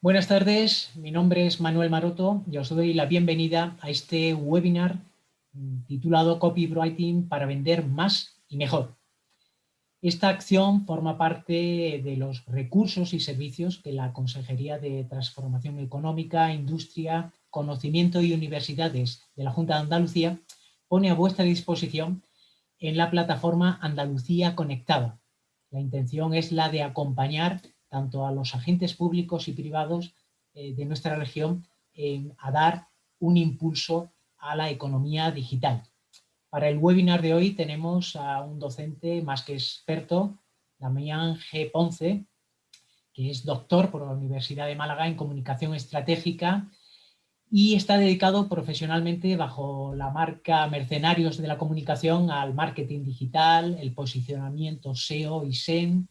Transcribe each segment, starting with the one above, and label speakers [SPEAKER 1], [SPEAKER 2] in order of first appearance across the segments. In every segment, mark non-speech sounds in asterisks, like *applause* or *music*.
[SPEAKER 1] Buenas tardes, mi nombre es Manuel Maroto y os doy la bienvenida a este webinar titulado Copywriting para vender más y mejor. Esta acción forma parte de los recursos y servicios que la Consejería de Transformación Económica, Industria, Conocimiento y Universidades de la Junta de Andalucía pone a vuestra disposición en la plataforma Andalucía Conectada. La intención es la de acompañar tanto a los agentes públicos y privados eh, de nuestra región a dar un impulso a la economía digital. Para el webinar de hoy tenemos a un docente más que experto, Damián G. Ponce, que es doctor por la Universidad de Málaga en Comunicación Estratégica y está dedicado profesionalmente bajo la marca Mercenarios de la Comunicación al marketing digital, el posicionamiento SEO y SEM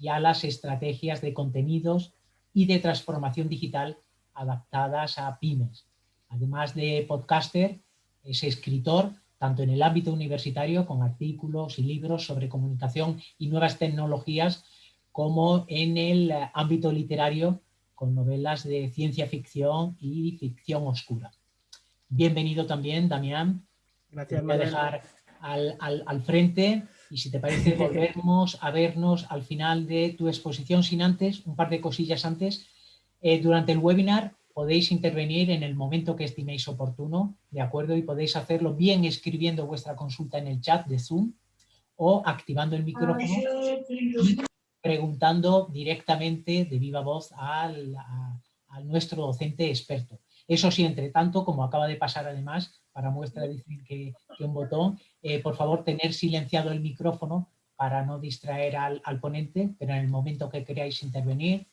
[SPEAKER 1] y a las estrategias de contenidos y de transformación digital adaptadas a pymes. Además de podcaster, es escritor tanto en el ámbito universitario con artículos y libros sobre comunicación y nuevas tecnologías, como en el ámbito literario con novelas de ciencia ficción y ficción oscura. Bienvenido también, Damián.
[SPEAKER 2] Gracias,
[SPEAKER 1] Voy a dejar al, frente y si te parece volvemos a vernos al final de tu exposición sin antes, un par de cosillas antes. Eh, durante el webinar podéis intervenir en el momento que estiméis oportuno, ¿de acuerdo? Y podéis hacerlo bien escribiendo vuestra consulta en el chat de Zoom o activando el micrófono y preguntando directamente de viva voz al, a, nuestro docente experto. Eso sí, entre tanto, como acaba de pasar además, para muestra de que, que un botón, eh, por favor tener silenciado el micrófono para no distraer al, ponente, pero en el momento que queráis intervenir,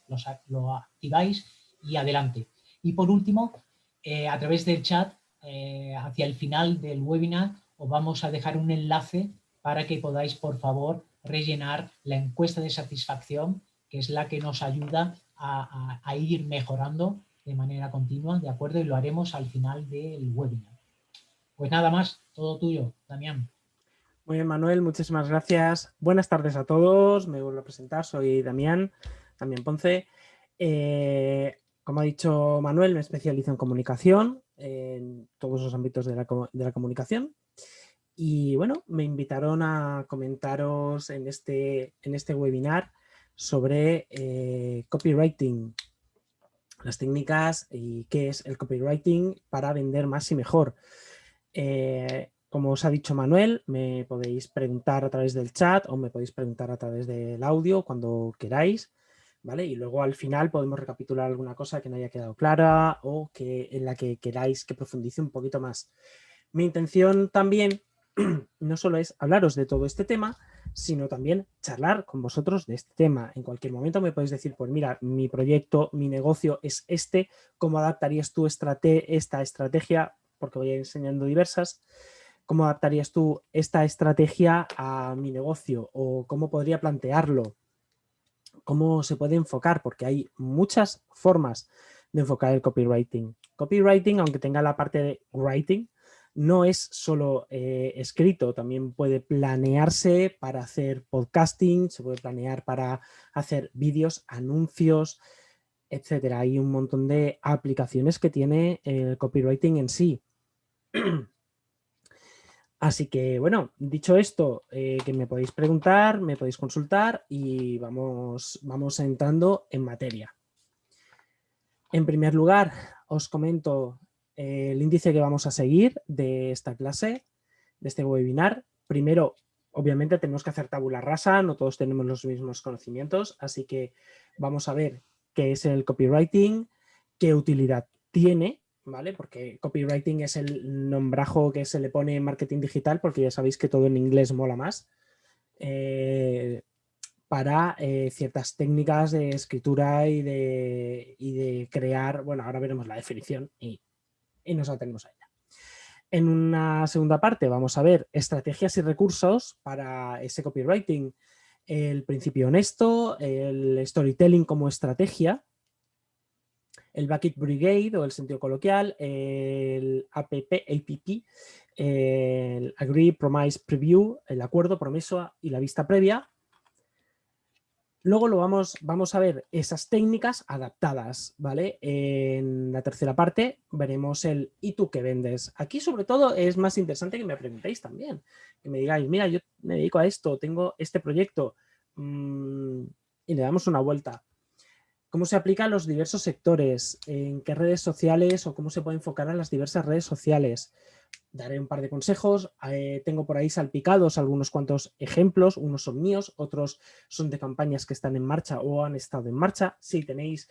[SPEAKER 1] lo activáis y adelante. Y por último, eh, a través del chat, eh, hacia el final del webinar, os vamos a dejar un enlace para que podáis, por favor, rellenar la encuesta de satisfacción, que es la que nos ayuda a, ir mejorando de manera continua, ¿de acuerdo? Y lo haremos al final del webinar. Pues nada más, todo tuyo, Damián.
[SPEAKER 2] Muy bien, Manuel, muchísimas gracias. Buenas tardes a todos, me vuelvo a presentar, soy Damián, Damián Ponce. Eh, como ha dicho Manuel, me especializo en comunicación, en todos los ámbitos de la, comunicación. Y bueno, me invitaron a comentaros en este, en este webinar sobre eh, copywriting, las técnicas y qué es el copywriting para vender más y mejor. Eh, como os ha dicho Manuel, me podéis preguntar a través del chat o me podéis preguntar a través del audio cuando queráis. Y luego al final podemos recapitular alguna cosa que no haya quedado clara o que, en la que queráis que profundice un poquito más. Mi intención también *clears throat* no solo es hablaros de todo este tema, sino también charlar con vosotros de este tema. En cualquier momento me podéis decir, pues mira, mi proyecto, mi negocio es este, ¿cómo adaptarías tú esta estrategia? Porque voy a ir enseñando diversas. ¿Cómo adaptarías tú esta estrategia a mi negocio? ¿O cómo podría plantearlo? cómo se puede enfocar, porque hay muchas formas de enfocar el copywriting. Copywriting, aunque tenga la parte de writing, no es solo eh, escrito, también puede planearse para hacer podcasting, se puede planear para hacer vídeos, anuncios, etcétera. Hay un montón de aplicaciones que tiene el copywriting en sí. *clears throat* Así que, bueno, dicho esto, eh, que me podéis preguntar, me podéis consultar y vamos, vamos entrando en materia. En primer lugar, os comento eh, el índice que vamos a seguir de esta clase, de este webinar. Primero, obviamente tenemos que hacer tabula rasa, no todos tenemos los mismos conocimientos, así que vamos a ver qué es el copywriting, qué utilidad tiene ¿vale? Porque copywriting es el nombrajo que se le pone en marketing digital, porque ya sabéis que todo en inglés mola más, eh, para eh, ciertas técnicas de escritura y de, de, crear, bueno, ahora veremos la definición y, y nos atenemos a ella. En una segunda parte vamos a ver estrategias y recursos para ese copywriting, el principio honesto, el storytelling como estrategia, el Bucket Brigade o el sentido coloquial, el APP, APP, el Agree, Promise, Preview, el acuerdo, promesa y la vista previa. Luego lo vamos, vamos a ver esas técnicas adaptadas, ¿vale? En la tercera parte veremos el ¿y tú qué vendes? Aquí sobre todo es más interesante que me preguntéis también, que me digáis, mira, yo me dedico a esto, tengo este proyecto mm, y le damos una vuelta. ¿Cómo se aplica a los diversos sectores? ¿En qué redes sociales o cómo se puede enfocar a las diversas redes sociales? daré un par de consejos, eh, tengo por ahí salpicados algunos cuantos ejemplos, unos son míos, otros son de campañas que están en marcha o han estado en marcha. Si tenéis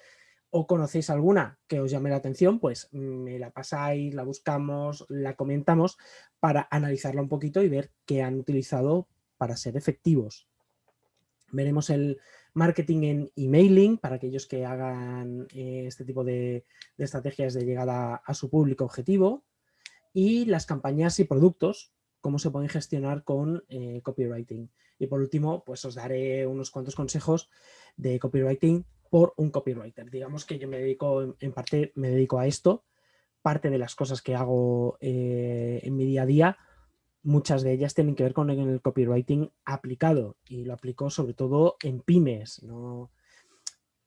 [SPEAKER 2] o conocéis alguna que os llame la atención, pues me la pasáis, la buscamos, la comentamos para analizarla un poquito y ver qué han utilizado para ser efectivos. Veremos el marketing en emailing para aquellos que hagan eh, este tipo de, estrategias de llegada a su público objetivo y las campañas y productos, cómo se pueden gestionar con eh, copywriting. Y por último, pues os daré unos cuantos consejos de copywriting por un copywriter. Digamos que yo me dedico, en parte me dedico a esto, parte de las cosas que hago eh, en mi día a día, muchas de ellas tienen que ver con el copywriting aplicado y lo aplico sobre todo en pymes, no,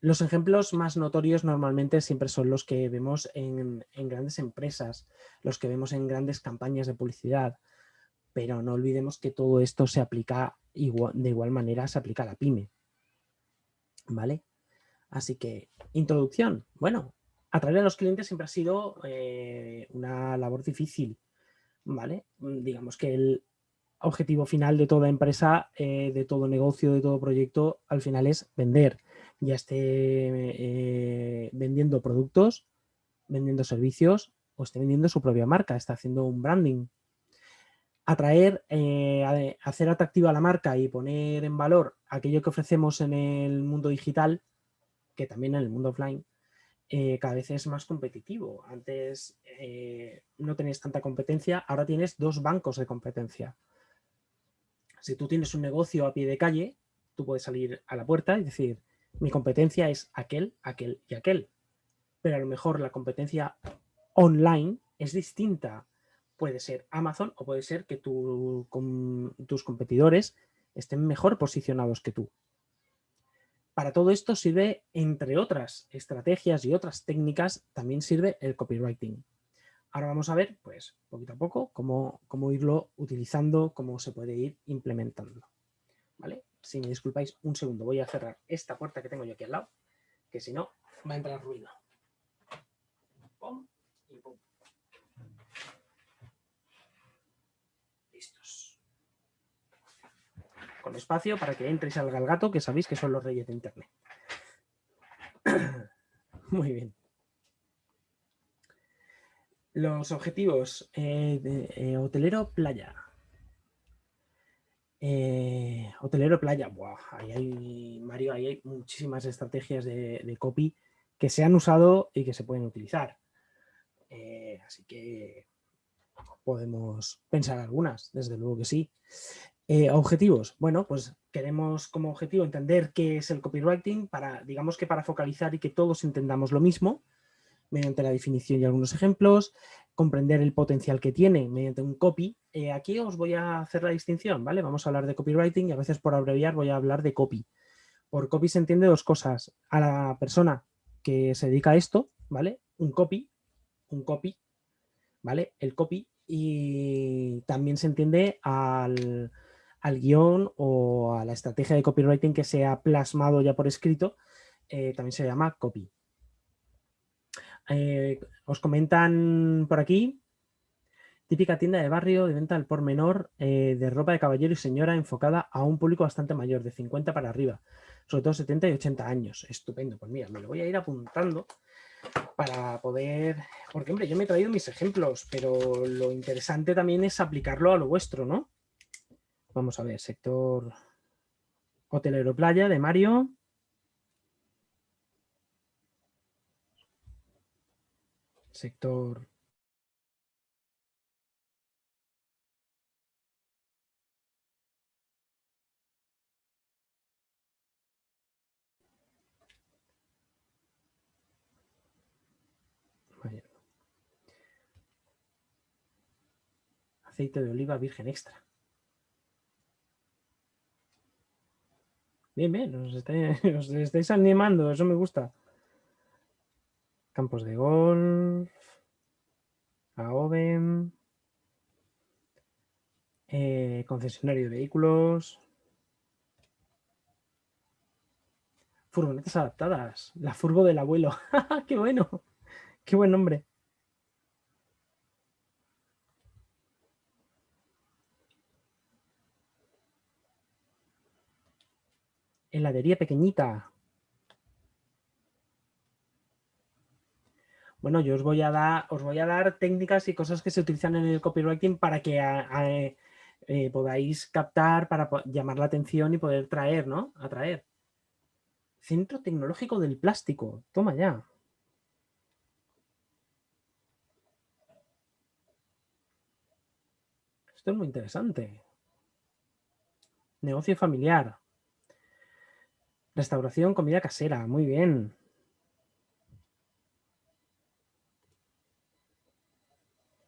[SPEAKER 2] los ejemplos más notorios normalmente siempre son los que vemos en, grandes empresas, los que vemos en grandes campañas de publicidad, pero no olvidemos que todo esto se aplica de igual manera, se aplica a la pyme. ¿Vale? Así que, introducción. Bueno, atraer a los clientes siempre ha sido eh, una labor difícil. ¿Vale? Digamos que el objetivo final de toda empresa, eh, de todo negocio, de todo proyecto, al final es vender ya esté eh, vendiendo productos, vendiendo servicios o esté vendiendo su propia marca, está haciendo un branding. Atraer, eh, hacer atractiva la marca y poner en valor aquello que ofrecemos en el mundo digital, que también en el mundo offline, eh, cada vez es más competitivo. Antes no tenías tanta competencia, ahora tienes dos bancos de competencia. Si tú tienes un negocio a pie de calle, tú puedes salir a la puerta y decir, mi competencia es aquel, aquel y aquel. Pero a lo mejor la competencia online es distinta. Puede ser Amazon o puede ser que tus competidores estén mejor posicionados que tú. Para todo esto sirve, entre otras estrategias y otras técnicas, también sirve el copywriting. Ahora vamos a ver, pues, poquito a poco, cómo, cómo irlo utilizando, cómo se puede ir implementando. ¿Vale? si me disculpáis un segundo, voy a cerrar esta puerta que tengo yo aquí al lado, que si no va a entrar ruido. Pum y pum. Listos. Con espacio para que entre y salga el gato, que sabéis que son los reyes de Internet. *clears throat* Muy bien. Los objetivos eh, eh, hotelero playa. Eh, hotelero playa, ahí hay, Mario, ahí hay muchísimas estrategias de, copy que se han usado y que se pueden utilizar. Así que podemos pensar algunas, desde luego que sí. Eh, objetivos, bueno, pues queremos como objetivo entender qué es el copywriting, para, digamos que para focalizar y que todos entendamos lo mismo, mediante la definición y algunos ejemplos, comprender el potencial que tiene mediante un copy. Eh, aquí os voy a hacer la distinción, ¿vale? Vamos a hablar de copywriting y a veces por abreviar voy a hablar de copy. Por copy se entiende dos cosas. A la persona que se dedica a esto, ¿vale? Un copy, un copy, ¿vale? El copy y también se entiende al, al guion o a la estrategia de copywriting que se ha plasmado ya por escrito, eh, también se llama copy. Eh, os comentan por aquí, típica tienda de barrio de venta al por menor eh, de ropa de caballero y señora enfocada a un público bastante mayor, de 50 para arriba, sobre todo 70 y 80 años. Estupendo, pues mira, me lo voy a ir apuntando para poder... Porque, hombre, yo me he traído mis ejemplos, pero lo interesante también es aplicarlo a lo vuestro, ¿no? Vamos a ver, sector hotelero playa de Mario. sector aceite de oliva virgen extra. Bien, bien, *laughs* os, estáis animando, eso me gusta. Campos de golf, AOVEM, eh, concesionario de vehículos, furgonetas adaptadas, la furgo del abuelo. *laughs* ¡Qué bueno! ¡Qué buen nombre! Heladería pequeñita. Bueno, yo os voy a dar, os voy a dar técnicas y cosas que se utilizan en el copywriting para que eh, podáis captar, para llamar la atención y poder traer, ¿no? Atraer. Centro Tecnológico del Plástico. Toma ya. Esto es muy interesante. Negocio familiar. Restauración, comida casera. Muy bien.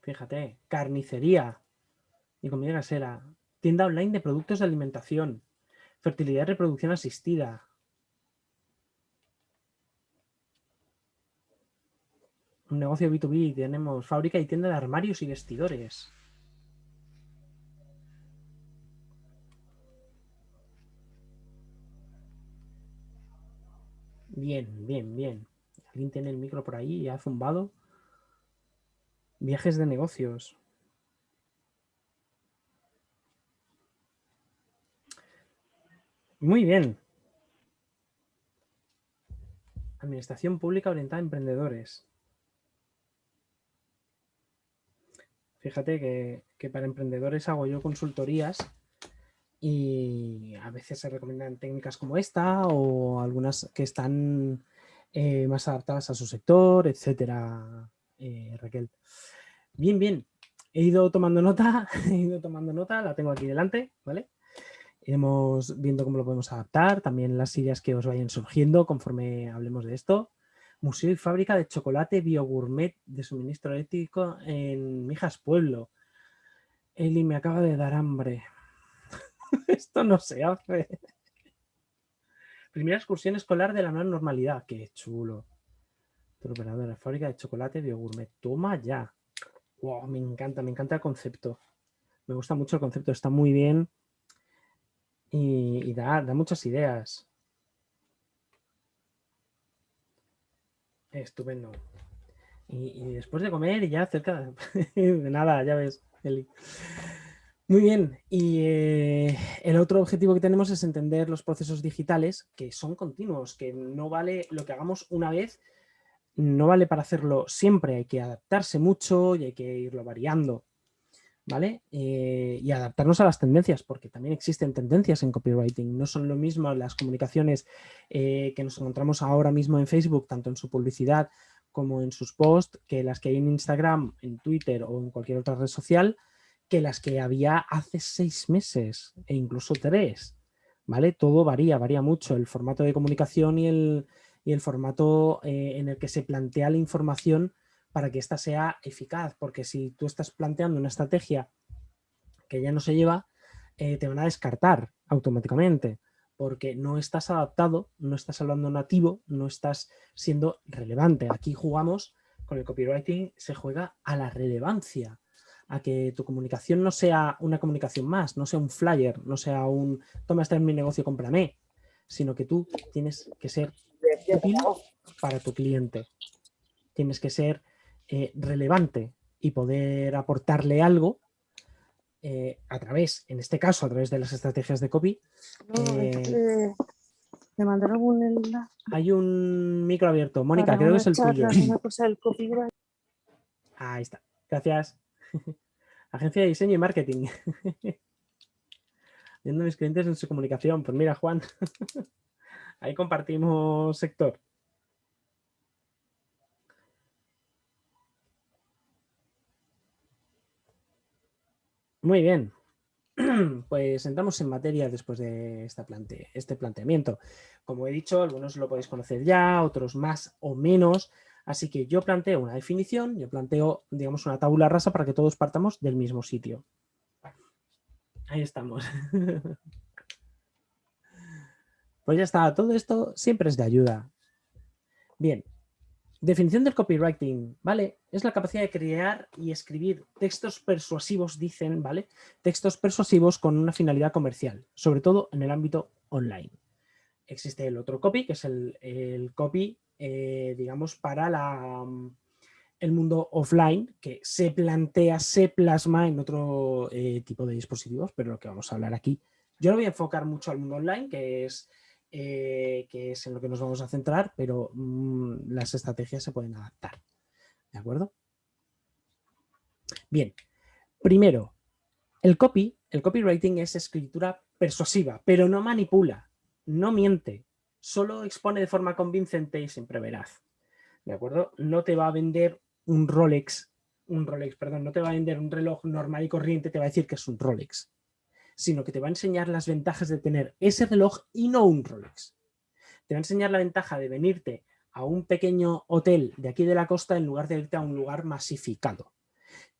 [SPEAKER 2] Fíjate. Carnicería y comida casera. Tienda online de productos de alimentación. Fertilidad y reproducción asistida. Un negocio B2B. Tenemos fábrica y tienda de armarios y vestidores. Bien, bien, bien. Alguien tiene el micro por ahí y ha zumbado. Viajes de negocios. Muy bien. Administración pública orientada a emprendedores. Fíjate que, que, para emprendedores hago yo consultorías y a veces se recomiendan técnicas como esta o algunas que están eh, más adaptadas a su sector, etcétera, eh, Raquel. Bien, bien. He ido tomando nota, *laughs* he ido tomando nota, la tengo aquí delante, ¿vale? Iremos viendo cómo lo podemos adaptar, también las ideas que os vayan surgiendo conforme hablemos de esto. Museo y fábrica de chocolate biogourmet de suministro eléctrico en Mijas Pueblo. Eli, me acaba de dar hambre. *laughs* Esto no se hace. Primera excursión escolar de la nueva normalidad. Qué chulo. la fábrica de chocolate biogourmet. Toma ya. Wow, me encanta, me encanta el concepto. Me gusta mucho el concepto, está muy bien y, da, muchas ideas. Estupendo. Y, después de comer y ya cerca *laughs* de, nada, ya ves, Eli. Muy bien, y eh, el otro objetivo que tenemos es entender los procesos digitales que son continuos, que no vale lo que hagamos una vez, no vale para hacerlo siempre, hay que adaptarse mucho y hay que irlo variando, ¿vale? Eh, y adaptarnos a las tendencias, porque también existen tendencias en copywriting, no son lo mismo las comunicaciones eh, que nos encontramos ahora mismo en Facebook, tanto en su publicidad como en sus posts, que las que hay en Instagram, en Twitter o en cualquier otra red social, que las que había hace seis meses e incluso tres. ¿vale? Todo varía, varía mucho el formato de comunicación y el, el formato eh, en el que se plantea la información para que ésta sea eficaz, porque si tú estás planteando una estrategia que ya no se lleva, eh, te van a descartar automáticamente, porque no estás adaptado, no estás hablando nativo, no estás siendo relevante. Aquí jugamos, con el copywriting se juega a la relevancia, a que tu comunicación no sea una comunicación más, no sea un flyer, no sea un toma este en mi negocio, cómprame, sino que tú tienes que ser útil para tu cliente. Tienes que ser eh, relevante y poder aportarle algo eh, a través, en este caso, a través de las estrategias de copy. Eh, hay un micro abierto. Mónica, creo que es el tuyo. Ahí está. Gracias. *laughs* Agencia de diseño y marketing. *laughs* Viendo mis clientes en su comunicación. Pues mira, Juan, *laughs* ahí compartimos sector. Muy bien. *clears throat* Pues entramos en materia después de esta este planteamiento. Como he dicho, algunos lo podéis conocer ya, otros más o menos. Así que yo planteo una definición, yo planteo, digamos, una tabla rasa para que todos partamos del mismo sitio. Ahí estamos. *laughs* Pues ya está, todo esto siempre es de ayuda. Bien, definición del copywriting, ¿vale? Es la capacidad de crear y escribir textos persuasivos, dicen, ¿vale? Textos persuasivos con una finalidad comercial, sobre todo en el ámbito online. Existe el otro copy, que es el, copy, eh, digamos, para la, el mundo offline, que se plantea, se plasma en otro eh, tipo de dispositivos, pero lo que vamos a hablar aquí. Yo no voy a enfocar mucho al mundo online, que es eh, que es en lo que nos vamos a centrar, pero mm, las estrategias se pueden adaptar. ¿De acuerdo? Bien, primero, el copy, el copywriting es escritura persuasiva, pero no manipula, no miente, solo expone de forma convincente y siempre veraz. ¿De acuerdo? No te va a vender un Rolex, un Rolex, perdón, no te va a vender un reloj normal y corriente, te va a decir que es un Rolex sino que te va a enseñar las ventajas de tener ese reloj y no un Rolex. Te va a enseñar la ventaja de venirte a un pequeño hotel de aquí de la costa en lugar de irte a un lugar masificado.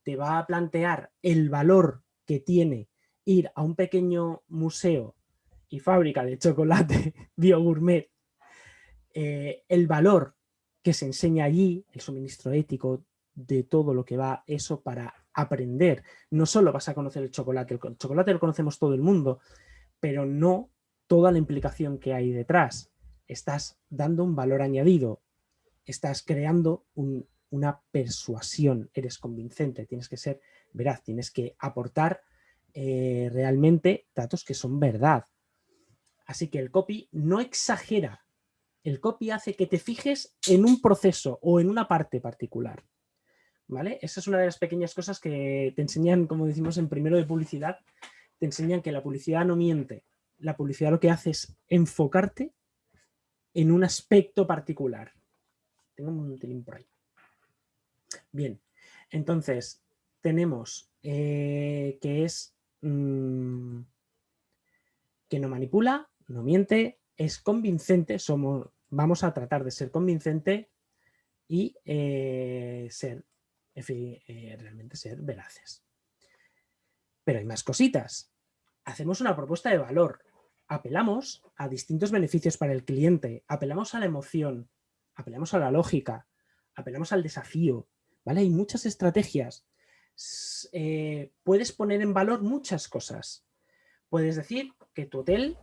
[SPEAKER 2] Te va a plantear el valor que tiene ir a un pequeño museo y fábrica de chocolate *laughs* biogourmet, eh, el valor que se enseña allí, el suministro ético de todo lo que va eso para aprender. No solo vas a conocer el chocolate, el chocolate lo conocemos todo el mundo, pero no toda la implicación que hay detrás. Estás dando un valor añadido, estás creando una persuasión, eres convincente, tienes que ser veraz, tienes que aportar eh, realmente datos que son verdad. Así que el copy no exagera, el copy hace que te fijes en un proceso o en una parte particular. ¿vale? Esa es una de las pequeñas cosas que te enseñan, como decimos en primero de publicidad, te enseñan que la publicidad no miente. La publicidad lo que hace es enfocarte en un aspecto particular. Tengo un tilín por ahí. Bien, entonces tenemos eh, que es mm, que no manipula, no miente, es convincente, somos, vamos a tratar de ser convincente y eh, ser eh, realmente ser veraces. Pero hay más cositas. Hacemos una propuesta de valor. Apelamos a distintos beneficios para el cliente. Apelamos a la emoción. Apelamos a la lógica. Apelamos al desafío. ¿vale? Hay muchas estrategias. Eh, puedes poner en valor muchas cosas. Puedes decir que tu hotel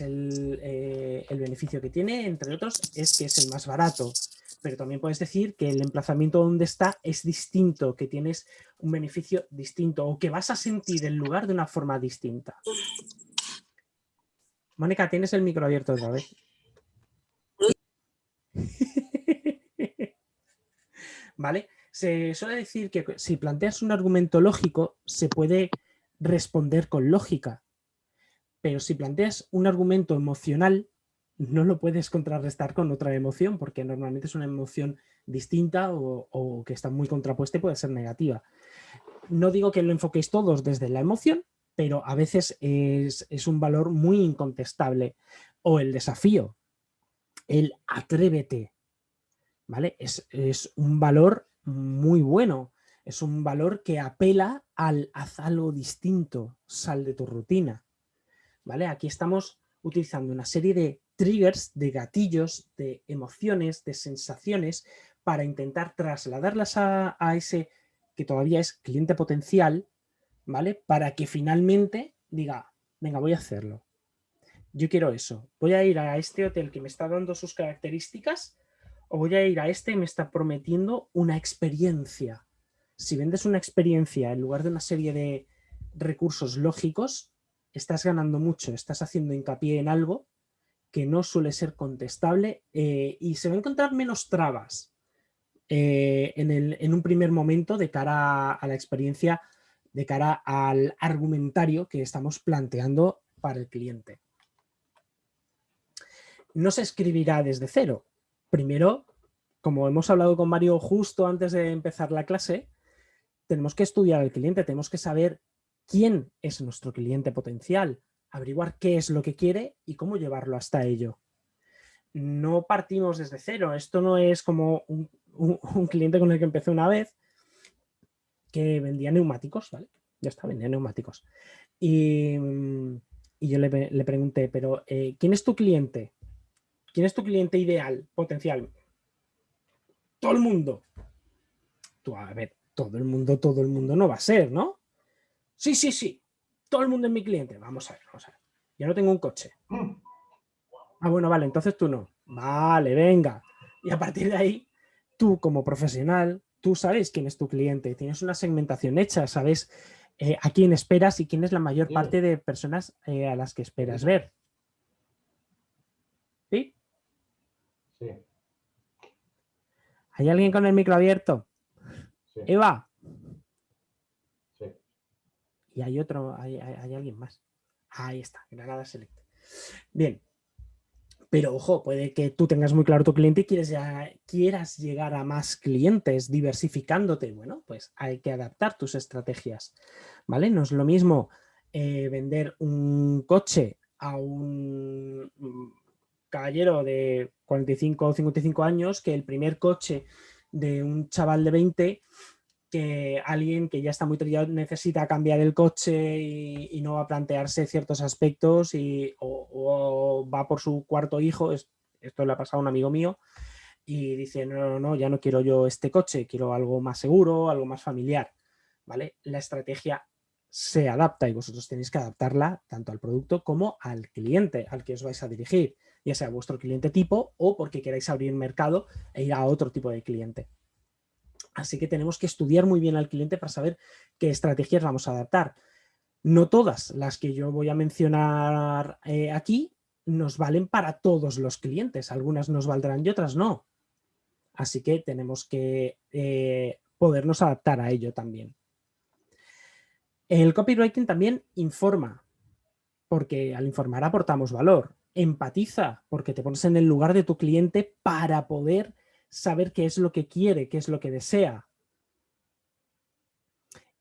[SPEAKER 2] el, eh, el beneficio que tiene, entre otros, es que es el más barato pero también puedes decir que el emplazamiento donde está es distinto, que tienes un beneficio distinto o que vas a sentir el lugar de una forma distinta. Mónica, tienes el micro abierto otra vez. *laughs* ¿Vale? Se suele decir que si planteas un argumento lógico, se puede responder con lógica. Pero si planteas un argumento emocional, no lo puedes contrarrestar con otra emoción porque normalmente es una emoción distinta o, que está muy contrapuesta y puede ser negativa. No digo que lo enfoquéis todos desde la emoción, pero a veces es, un valor muy incontestable. O el desafío, el atrévete, ¿vale? Es, es un valor muy bueno, es un valor que apela al haz algo distinto, sal de tu rutina, ¿vale? Aquí estamos utilizando una serie de triggers, de gatillos, de emociones, de sensaciones, para intentar trasladarlas a, ese que todavía es cliente potencial, ¿vale? Para que finalmente diga, venga, voy a hacerlo. Yo quiero eso. Voy a ir a este hotel que me está dando sus características o voy a ir a este y me está prometiendo una experiencia. Si vendes una experiencia en lugar de una serie de recursos lógicos, estás ganando mucho, estás haciendo hincapié en algo que no suele ser contestable eh, y se va a encontrar menos trabas eh, en, un primer momento de cara a la experiencia, de cara al argumentario que estamos planteando para el cliente. No se escribirá desde cero. Primero, como hemos hablado con Mario justo antes de empezar la clase, tenemos que estudiar al cliente, tenemos que saber quién es nuestro cliente potencial, averiguar qué es lo que quiere y cómo llevarlo hasta ello. No partimos desde cero, esto no es como un, cliente con el que empecé una vez que vendía neumáticos, ¿vale? Ya está, vendía neumáticos. Y, y yo le, pregunté, pero eh, ¿quién es tu cliente? ¿Quién es tu cliente ideal, potencial? Todo el mundo. Tú, a ver, todo el mundo, todo el mundo no va a ser, ¿no? Sí, sí, sí, todo el mundo es mi cliente. Vamos a ver, vamos a ver. Yo no tengo un coche. Ah, bueno, vale, entonces tú no. Vale, venga. Y a partir de ahí, tú como profesional, tú sabes quién es tu cliente, tienes una segmentación hecha, sabes eh, a quién esperas y quién es la mayor parte de personas eh, a las que esperas ver. ¿Sí? Sí. ¿Hay alguien con el micro abierto? Eva. Y hay otro, hay, alguien más. Ahí está, Granada Select. Bien. Pero ojo, puede que tú tengas muy claro tu cliente y quieres ya, quieras llegar a más clientes diversificándote. Bueno, pues hay que adaptar tus estrategias. ¿Vale? No es lo mismo eh, vender un coche a un caballero de 45 o 55 años que el primer coche de un chaval de 20 que alguien que ya está muy trillado necesita cambiar el coche y, no va a plantearse ciertos aspectos y, o, va por su cuarto hijo, esto le ha pasado a un amigo mío, y dice, no, no, no, ya no quiero yo este coche, quiero algo más seguro, algo más familiar, ¿vale? La estrategia se adapta y vosotros tenéis que adaptarla tanto al producto como al cliente al que os vais a dirigir, ya sea vuestro cliente tipo o porque queráis abrir mercado e ir a otro tipo de cliente. Así que tenemos que estudiar muy bien al cliente para saber qué estrategias vamos a adaptar. No todas las que yo voy a mencionar eh, aquí nos valen para todos los clientes. Algunas nos valdrán y otras no. Así que tenemos que eh, podernos adaptar a ello también. El copywriting también informa, porque al informar aportamos valor. Empatiza, porque te pones en el lugar de tu cliente para poder saber qué es lo que quiere, qué es lo que desea.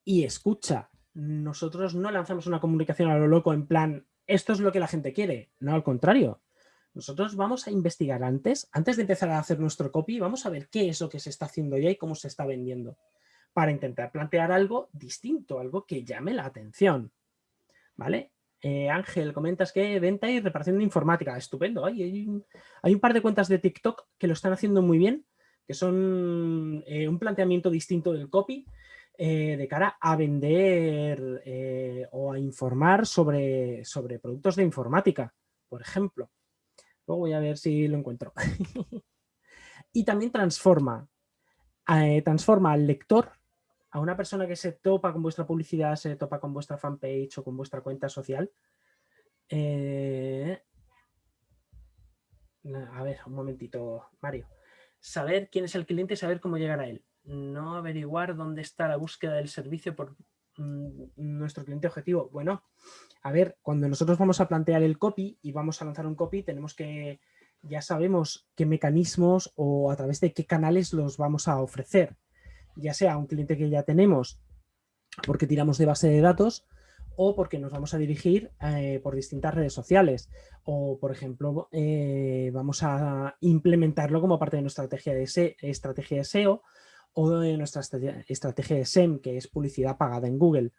[SPEAKER 2] Y escucha, nosotros no lanzamos una comunicación a lo loco en plan, esto es lo que la gente quiere. No, al contrario. Nosotros vamos a investigar antes, antes de empezar a hacer nuestro copy, vamos a ver qué es lo que se está haciendo ya y cómo se está vendiendo, para intentar plantear algo distinto, algo que llame la atención. ¿Vale? Eh, Ángel, comentas que venta y reparación de informática. Estupendo. Hay, un, par de cuentas de TikTok que lo están haciendo muy bien, que son eh, un planteamiento distinto del copy eh, de cara a vender o a informar sobre, sobre productos de informática, por ejemplo. Luego voy a ver si lo encuentro. *laughs* y también transforma. transforma al lector a una persona que se topa con vuestra publicidad, se topa con vuestra fanpage o con vuestra cuenta social, eh, a ver, un momentito, Mario. Saber quién es el cliente y saber cómo llegar a él. No averiguar dónde está la búsqueda del servicio por mm, nuestro cliente objetivo. Bueno, a ver, cuando nosotros vamos a plantear el copy y vamos a lanzar un copy, tenemos que, ya sabemos qué mecanismos o a través de qué canales los vamos a ofrecer ya sea un cliente que ya tenemos porque tiramos de base de datos o porque nos vamos a dirigir eh, por distintas redes sociales o, por ejemplo, eh, vamos a implementarlo como parte de nuestra estrategia de, SEO o de nuestra estrategia de SEM, que es publicidad pagada en Google.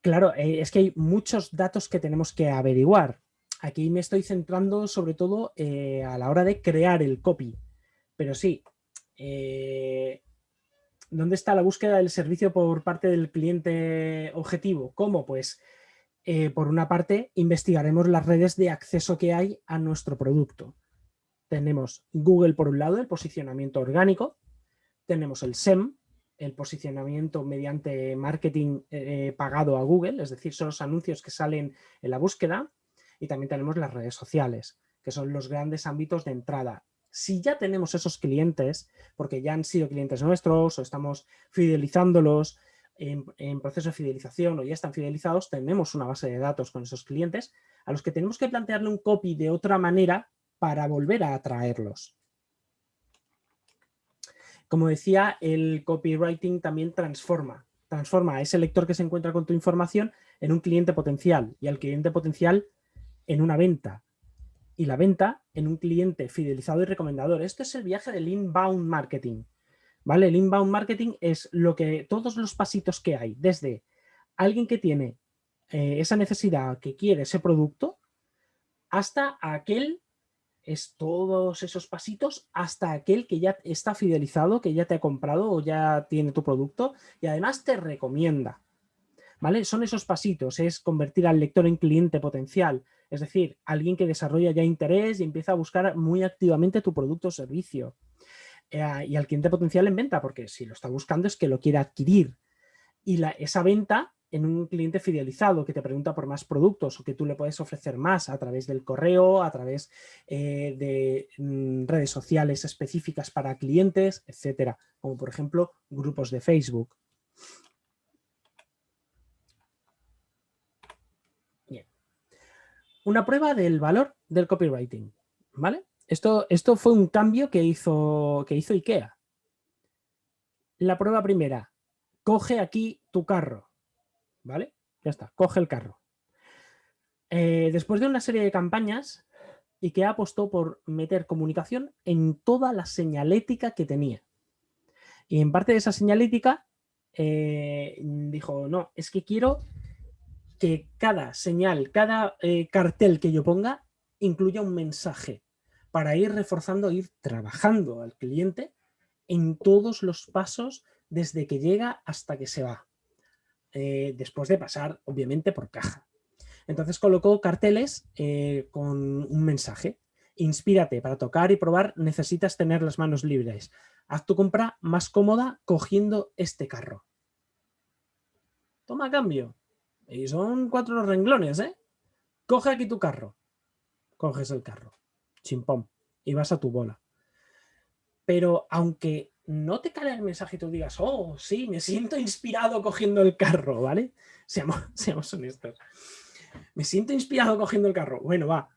[SPEAKER 2] Claro, eh, es que hay muchos datos que tenemos que averiguar. Aquí me estoy centrando sobre todo a la hora de crear el copy. Pero sí, ¿Dónde está la búsqueda del servicio por parte del cliente objetivo? ¿Cómo? Pues, eh, por una parte, investigaremos las redes de acceso que hay a nuestro producto. Tenemos Google por un lado, el posicionamiento orgánico. Tenemos el SEM, el posicionamiento mediante marketing eh, pagado a Google, es decir, son los anuncios que salen en la búsqueda. Y también tenemos las redes sociales, que son los grandes ámbitos de entrada si ya tenemos esos clientes, porque ya han sido clientes nuestros o estamos fidelizándolos en, proceso de fidelización o ya están fidelizados, tenemos una base de datos con esos clientes a los que tenemos que plantearle un copy de otra manera para volver a atraerlos. Como decía, el copywriting también transforma. Transforma a ese lector que se encuentra con tu información en un cliente potencial y al cliente potencial en una venta y la venta en un cliente fidelizado y recomendador. Esto es el viaje del inbound marketing. ¿Vale? El inbound marketing es lo que todos los pasitos que hay, desde alguien que tiene eh, esa necesidad que quiere ese producto hasta aquel, es todos esos pasitos, hasta aquel que ya está fidelizado, que ya te ha comprado o ya tiene tu producto y además te recomienda. ¿Vale? Son esos pasitos, es convertir al lector en cliente potencial, es decir, alguien que desarrolla ya interés y empieza a buscar muy activamente tu producto o servicio. Eh, y al cliente potencial en venta, porque si lo está buscando es que lo quiere adquirir. Y la, esa venta en un cliente fidelizado que te pregunta por más productos o que tú le puedes ofrecer más a través del correo, a través eh, de mm, redes sociales específicas para clientes, etcétera, como por ejemplo grupos de Facebook. Bien. Una prueba del valor del copywriting, ¿vale? Esto, esto fue un cambio que hizo, que hizo IKEA. La prueba primera, coge aquí tu carro ¿vale? Ya está, coge el carro. Eh, después de una serie de campañas, IKEA apostó por meter comunicación en toda la señalética que tenía. Y en parte de esa señalética eh, dijo, no, es que quiero que cada señal, cada eh, cartel que yo ponga incluya un mensaje para ir reforzando, ir trabajando al cliente en todos los pasos desde que llega hasta que se va. Eh, después de pasar, obviamente, por caja. Entonces colocó carteles eh, con un mensaje. Inspírate, para tocar y probar necesitas tener las manos libres. Haz tu compra más cómoda cogiendo este carro. Toma cambio. Y son cuatro renglones, ¿eh? Coge aquí tu carro. Coges el carro. Chimpón. Y vas a tu bola. Pero aunque no te cae el mensaje y tú digas, oh, sí, me siento inspirado cogiendo el carro, ¿vale? Seamos, *laughs* seamos honestos. Me siento inspirado cogiendo el carro. Bueno, va.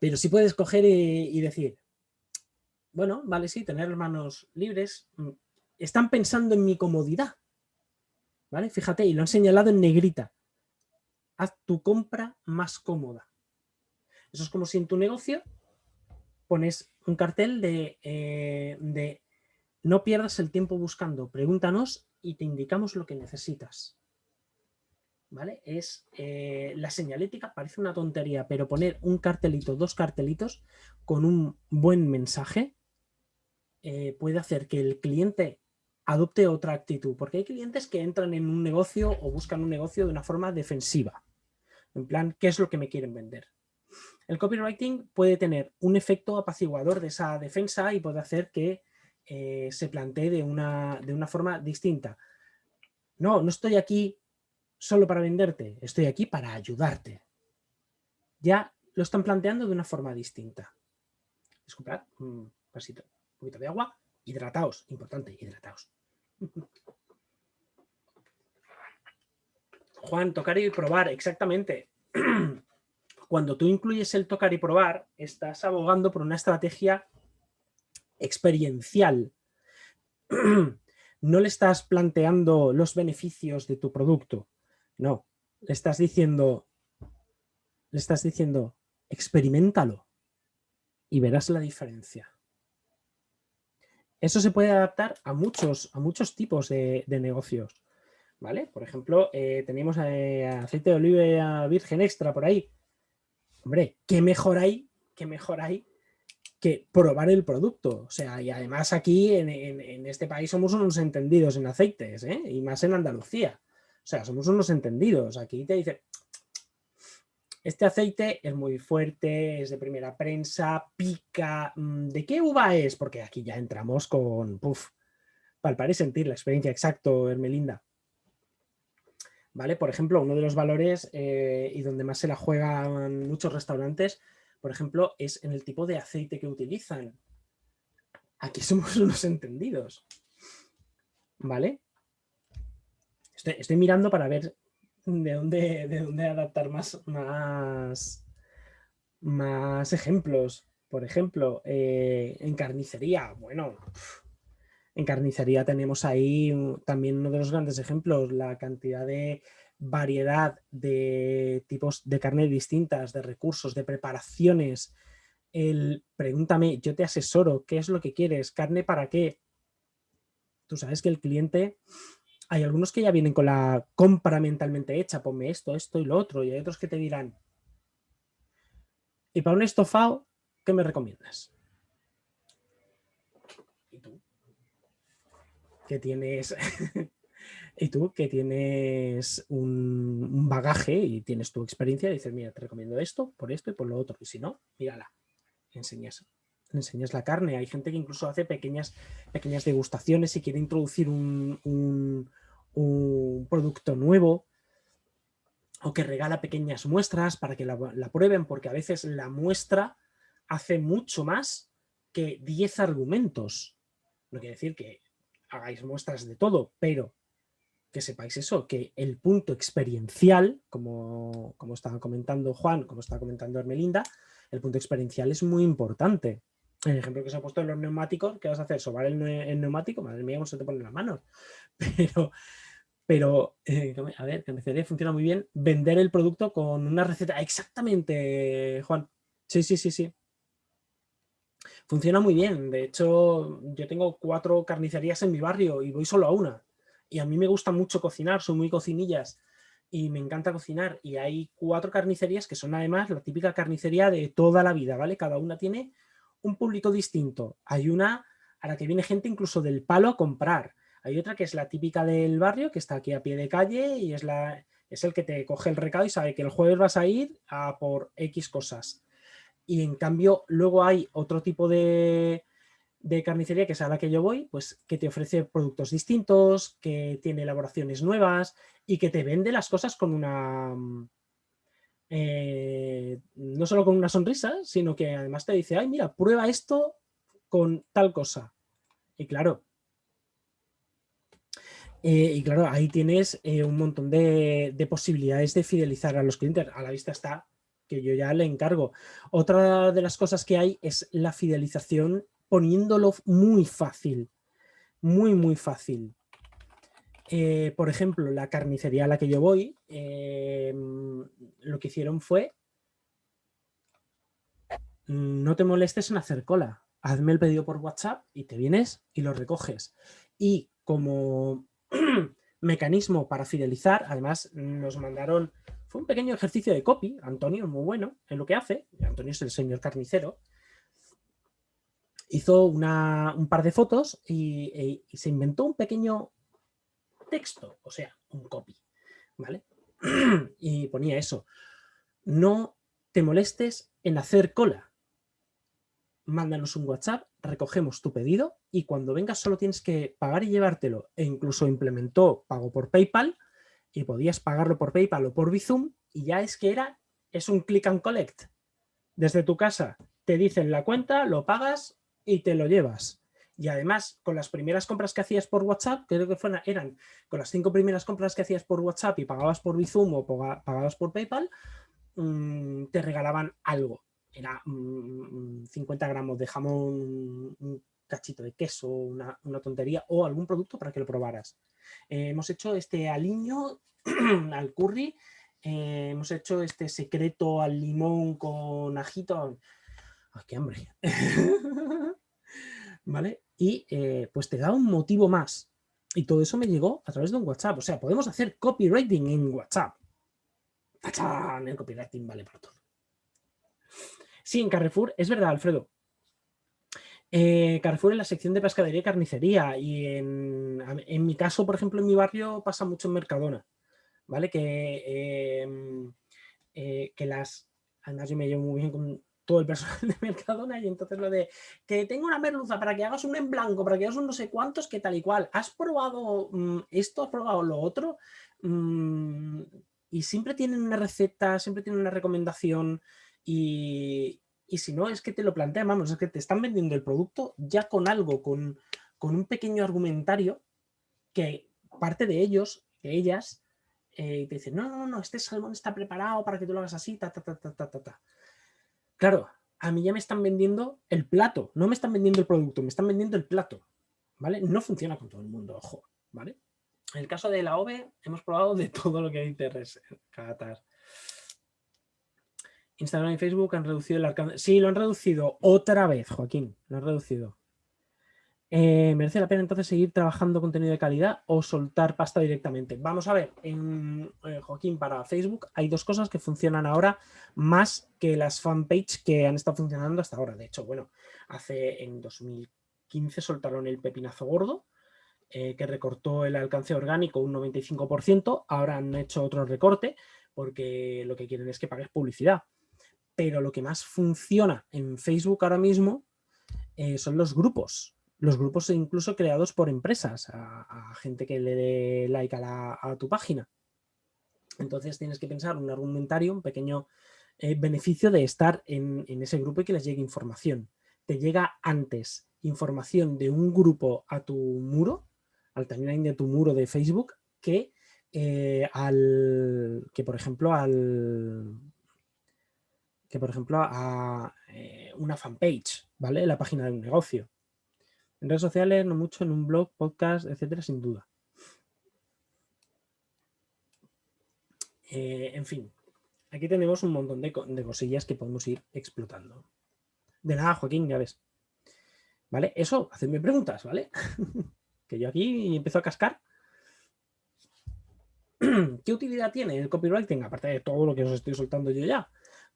[SPEAKER 2] Pero sí puedes coger y, decir, bueno, vale, sí, tener manos libres. Mm, están pensando en mi comodidad. ¿Vale? Fíjate, y lo han señalado en negrita. Haz tu compra más cómoda. Eso es como si en tu negocio pones un cartel de, eh, de no pierdas el tiempo buscando, pregúntanos y te indicamos lo que necesitas. ¿Vale? Es eh, la señalética, parece una tontería, pero poner un cartelito, dos cartelitos con un buen mensaje eh, puede hacer que el cliente adopte otra actitud, porque hay clientes que entran en un negocio o buscan un negocio de una forma defensiva. En plan, ¿qué es lo que me quieren vender? El copywriting puede tener un efecto apaciguador de esa defensa y puede hacer que eh, se plantee de una, de una forma distinta. No, no estoy aquí solo para venderte, estoy aquí para ayudarte. Ya lo están planteando de una forma distinta. Disculpad, un pasito, un poquito de agua. Hidrataos, importante, hidrataos. *laughs* Juan, tocar y probar, exactamente. *clears throat* Cuando tú incluyes el tocar y probar, estás abogando por una estrategia experiencial. *clears throat* No le estás planteando los beneficios de tu producto. No, le estás diciendo, le estás diciendo, experimentalo y verás la diferencia. Eso se puede adaptar a muchos, a muchos tipos de, negocios. ¿Vale? Por ejemplo, eh, tenemos eh, aceite de oliva virgen extra por ahí. Hombre, ¿qué mejor hay? ¿Qué mejor hay que probar el producto. O sea, y además aquí en, este país somos unos entendidos en aceites, ¿eh? y más en Andalucía. O sea, somos unos entendidos. Aquí te dice, este aceite es muy fuerte, es de primera prensa, pica. Mm, ¿De qué uva es? Porque aquí ya entramos con, puff, palpar y sentir la experiencia exacto, Hermelinda. ¿Vale? Por ejemplo, uno de los valores eh, y donde más se la juegan muchos restaurantes por ejemplo, es en el tipo de aceite que utilizan. Aquí *laughs* somos unos entendidos. ¿Vale? Estoy, mirando para ver de dónde, de dónde adaptar más, más, más ejemplos. Por ejemplo, eh, en carnicería, bueno, en carnicería tenemos ahí también uno de los grandes ejemplos, la cantidad de variedad de tipos de carne distintas, de recursos, de preparaciones. El pregúntame, yo te asesoro, ¿qué es lo que quieres? ¿Carne para qué? Tú sabes que el cliente hay algunos que ya vienen con la compra mentalmente hecha, ponme esto, esto y lo otro, y hay otros que te dirán, y para un estofado, ¿qué me recomiendas? ¿Y tú? Que tienes... *laughs* y tú que tienes un, bagaje y tienes tu experiencia, dices, mira, te recomiendo esto, por esto y por lo otro. Y si no, mírala, enseñas enseñas la carne. Hay gente que incluso hace pequeñas, pequeñas degustaciones y quiere introducir un, un, producto nuevo o que regala pequeñas muestras para que la, prueben, porque a veces la muestra hace mucho más que 10 argumentos. No quiere decir que hagáis muestras de todo, pero que sepáis eso, que el punto experiencial, como, como estaba comentando Juan, como estaba comentando Hermelinda, el punto experiencial es muy importante. El ejemplo que se ha puesto en los neumáticos, ¿qué vas a hacer? ¿Sobar el, neumático? Madre mía, cómo se te ponen las manos. *laughs* Pero, pero eh, a ver, que me funciona muy bien vender el producto con una receta. Exactamente, Juan. Sí, sí, sí, sí. Funciona muy bien. De hecho, yo tengo cuatro carnicerías en mi barrio y voy solo a una. Y a mí me gusta mucho cocinar, soy muy cocinillas y me encanta cocinar. Y hay cuatro carnicerías que son además la típica carnicería de toda la vida, ¿vale? Cada una tiene un público distinto. Hay una a la que viene gente incluso del palo a comprar. Hay otra que es la típica del barrio, que está aquí a pie de calle y es, la, es el que te coge el recado y sabe que el jueves vas a ir a por X cosas. Y en cambio luego hay otro tipo de, de carnicería, que es a la que yo voy, pues que te ofrece productos distintos, que tiene elaboraciones nuevas y que te vende las cosas con una... Eh, no solo con una sonrisa, sino que además te dice, ay, mira, prueba esto con tal cosa. Y claro, eh, y claro, ahí tienes eh, un montón de, posibilidades de fidelizar a los clientes. A la vista está que yo ya le encargo. Otra de las cosas que hay es la fidelización poniéndolo muy fácil. Muy, muy fácil. Eh, por ejemplo, la carnicería a la que yo voy, lo que hicieron fue no te molestes en hacer cola. Hazme el pedido por WhatsApp y te vienes y lo recoges. Y como *clears throat* mecanismo para fidelizar. Además, nos mandaron, fue un pequeño ejercicio de copy, Antonio, muy bueno en lo que hace. Antonio es el señor carnicero. Hizo un par de fotos y, se inventó un pequeño texto, o sea, un copy, ¿vale? *clears throat* y ponía eso. No te molestes en hacer cola. Mándanos un WhatsApp recogemos tu pedido y cuando vengas solo tienes que pagar y llevártelo. E incluso implementó pago por PayPal y podías pagarlo por PayPal o por Bizum y ya es que era, es un click and collect. Desde tu casa te dicen la cuenta, lo pagas y te lo llevas. Y además, con las primeras compras que hacías por WhatsApp, creo que fueron, eran con las cinco primeras compras que hacías por WhatsApp y pagabas por Bizum o pagabas por PayPal, mm, te regalaban algo era 50 gramos de jamón, cachito de queso, una, tontería o algún producto para que lo probaras. Eh, hemos hecho este aliño *clears throat* al curry, eh, hemos hecho este secreto al limón con ajito. ¡Ay, qué hambre! *laughs* ¿Vale? Y eh, pues te da un motivo más. Y todo eso me llegó a través de un WhatsApp. O sea, podemos hacer copywriting en WhatsApp. ¡Tachán! El copywriting vale para todo. Sí, en Carrefour, es verdad, Alfredo. Eh, Carrefour en la sección de pescadería y carnicería y en, mi caso, por ejemplo, en mi barrio pasa mucho en Mercadona, ¿vale? Que, em, eh, que las... Además yo me llevo muy bien con todo el personal *laughs* de Mercadona y entonces lo de que tengo una merluza para que hagas un en blanco, para que hagas un no sé cuántos, que tal y cual. ¿Has probado mm, esto? ¿Has probado lo otro? Mm, y siempre tienen una receta, siempre tienen una recomendación y, si no, es que te lo plantean, vamos, es que te están vendiendo el producto ya con algo, con, un pequeño argumentario que parte de ellos, de ellas, eh, te dicen, no, no, no, este salmón está preparado para que tú lo hagas así, ta, ta, ta, ta, ta, ta, ta. Claro, a mí ya me están vendiendo el plato, no me están vendiendo el producto, me están vendiendo el plato, ¿vale? No funciona con todo el mundo, ojo, ¿vale? En el caso de la OVE hemos probado de *laughs* todo lo que dice Catar. Instagram y Facebook han reducido el alcance. Sí, lo han reducido otra vez, Joaquín, lo han reducido. Eh, ¿Merece la pena entonces seguir trabajando contenido de calidad o soltar pasta directamente? Vamos a ver, en eh, Joaquín, para Facebook hay dos cosas que funcionan ahora más que las fanpage que han estado funcionando hasta ahora. De hecho, bueno, hace en 2015 soltaron el pepinazo gordo, eh, que recortó el alcance orgánico un 95%, ahora han hecho otro recorte porque lo que quieren es que pagues publicidad. Pero lo que más funciona en Facebook ahora mismo son los grupos los grupos incluso creados por empresas, a, gente que le dé like a, tu página. Entonces tienes que pensar un argumentario, un pequeño eh, beneficio de estar en, ese grupo y que les llegue información. Te llega antes información de un grupo a tu muro, al timeline de tu muro de Facebook, que eh, al que por ejemplo al que por ejemplo a eh, una fanpage, ¿vale? La página de un negocio. En redes sociales, no mucho, en un blog, podcast, etcétera, sin duda. Eh, en fin, aquí tenemos un montón de, cosillas que podemos ir explotando. De nada, Joaquín, ya ves. ¿Vale? Eso, hacedme preguntas, ¿vale? *laughs* que yo aquí empiezo a cascar. *clears throat* ¿Qué utilidad tiene el copywriting? Aparte de todo lo que os estoy soltando yo ya.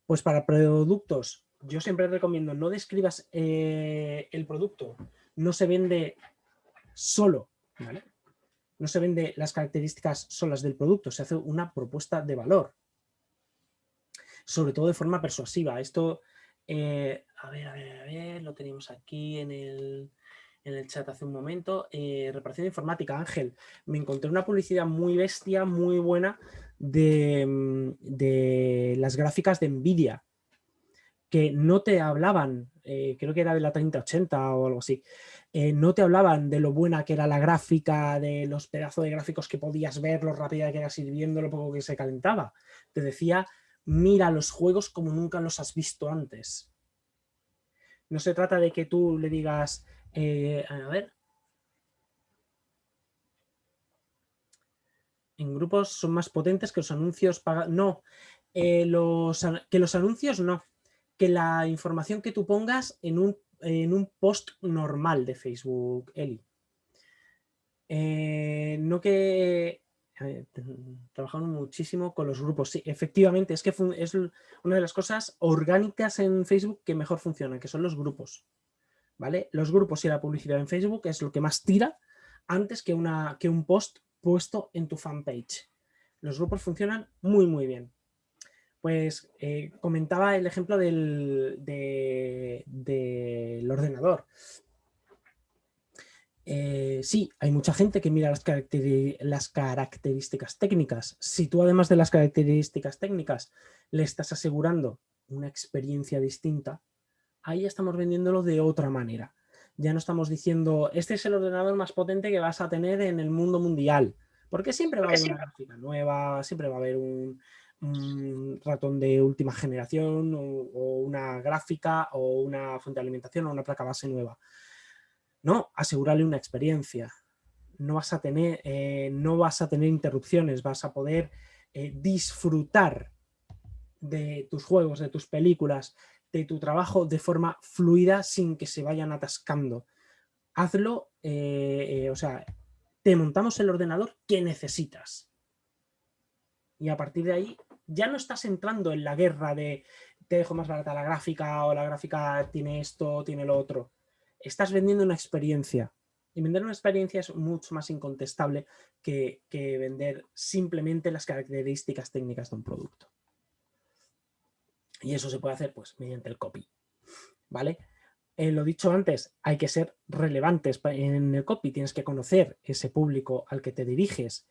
[SPEAKER 2] Pues para productos, yo siempre recomiendo no describas eh, el producto no se vende solo, No se vende las características solas del producto, se hace una propuesta de valor. Sobre todo de forma persuasiva. Esto, eh, a ver, a ver, a ver, lo tenemos aquí en el, chat hace un momento. Eh, reparación informática, Ángel. Me encontré una publicidad muy bestia, muy buena de, mm, de las gráficas de NVIDIA que no te hablaban, eh, creo que era de la 3080 o algo así, eh, no te hablaban de lo buena que era la gráfica, de los pedazos de gráficos que podías ver, lo rápida que era sirviendo, lo poco que se calentaba. Te decía, mira los juegos como nunca los has visto antes. No se trata de que tú le digas, eh, a ver, en grupos son más potentes que los anuncios pagados. No, los, que los anuncios no que la información que tú pongas en un, en un post normal de Facebook, Eli. Eh, no que... trabajamos muchísimo con los grupos. Sí, efectivamente, es que es una de las cosas orgánicas en Facebook que mejor funcionan, que son los grupos. ¿Vale? Los grupos y la publicidad en Facebook es lo que más tira antes que, una, que un post puesto en tu fanpage. Los grupos funcionan muy, muy bien pues eh, comentaba el ejemplo del, ordenador. Eh, sí, hay mucha gente que mira las, las, características técnicas. Si tú además de las características técnicas le estás asegurando una experiencia distinta, ahí estamos vendiéndolo de otra manera. Ya no estamos diciendo, este es el ordenador más potente que vas a tener en el mundo mundial. Porque siempre va a haber una gráfica nueva, siempre va a haber un, un ratón de última generación o, una gráfica o una fuente de alimentación o una placa base nueva. No, asegurarle una experiencia. No vas a tener, eh, no vas a tener interrupciones, vas a poder eh, disfrutar de tus juegos, de tus películas, tu trabajo de forma fluida sin que se vayan atascando. Hazlo, eh, o sea, te montamos el ordenador que necesitas. Y a partir de ahí ya no estás entrando en la guerra de te dejo más barata la gráfica o la gráfica tiene esto, tiene lo otro. Estás vendiendo una experiencia. Y vender una experiencia es mucho más incontestable que, vender simplemente las características técnicas de un producto. Y eso se puede hacer pues mediante el copy. ¿Vale? Eh, lo dicho antes, hay que ser relevantes en el copy, tienes que conocer ese público al que te diriges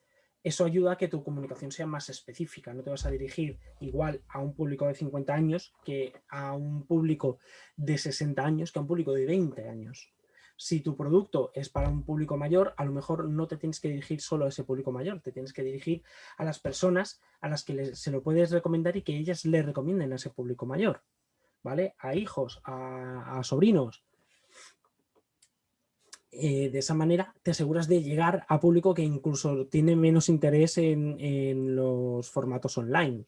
[SPEAKER 2] eso ayuda a que tu comunicación sea más específica. No te vas a dirigir igual a un público de 50 años que a un público de 60 años, que a un público de 20 años. Si tu producto es para un público mayor, a lo mejor no te tienes que dirigir solo a ese público mayor, te tienes que dirigir a las personas a las que se lo puedes recomendar y que ellas le recomienden a ese público mayor. ¿Vale? A hijos, a sobrinos, eh, de esa manera te aseguras de llegar a público que incluso tiene menos interés en, los formatos online.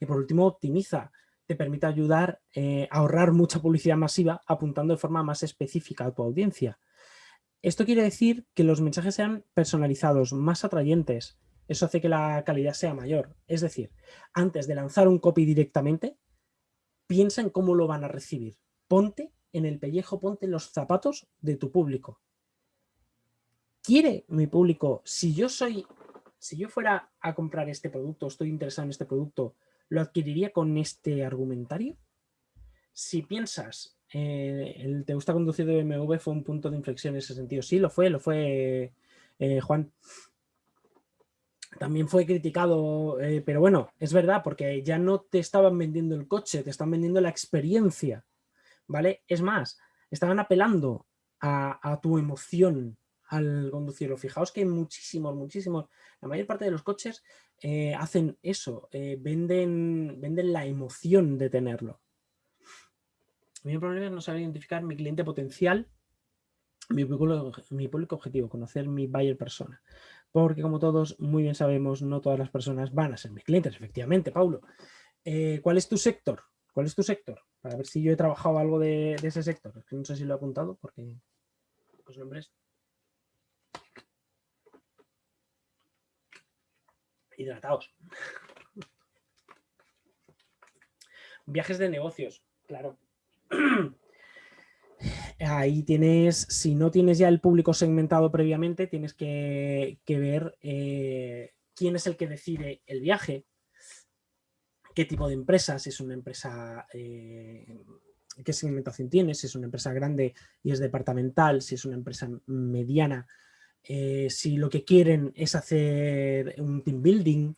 [SPEAKER 2] Y por último, optimiza. Te permite ayudar eh, a ahorrar mucha publicidad masiva apuntando de forma más específica a tu audiencia. Esto quiere decir que los mensajes sean personalizados, más atrayentes. Eso hace que la calidad sea mayor. Es decir, antes de lanzar un copy directamente, piensa en cómo lo van a recibir. Ponte en el pellejo, ponte en los zapatos de tu público. ¿Quiere mi público, si yo soy, si yo fuera a comprar este producto, estoy interesado en este producto, ¿lo adquiriría con este argumentario? Si piensas, eh, el te gusta conducir de BMW fue un punto de inflexión en ese sentido. Sí, lo fue, lo fue eh, Juan. También fue criticado, eh, pero bueno, es verdad, porque ya no te estaban vendiendo el coche, te están vendiendo la experiencia, ¿vale? Es más, estaban apelando a, tu emoción al conducirlo. Fijaos que muchísimos, muchísimos, la mayor parte de los coches eh, hacen eso, eh, venden, venden la emoción de tenerlo. Mi problema es no saber identificar mi cliente potencial, mi público, mi público objetivo, conocer mi buyer persona porque como todos muy bien sabemos, no todas las personas van a ser mis clientes, efectivamente, Paulo. Eh, ¿Cuál es tu sector? ¿Cuál es tu sector? Para ver si yo he trabajado algo de, ese sector. Es que no sé si lo he apuntado porque los nombres... Hidratados. Viajes de negocios, claro. ahí tienes, si no tienes ya el público segmentado previamente, tienes que, ver eh, quién es el que decide el viaje, qué tipo de empresa, si es una empresa, eh, qué segmentación tienes, si es una empresa grande y es departamental, si es una empresa mediana, eh, si lo que quieren es hacer un team building,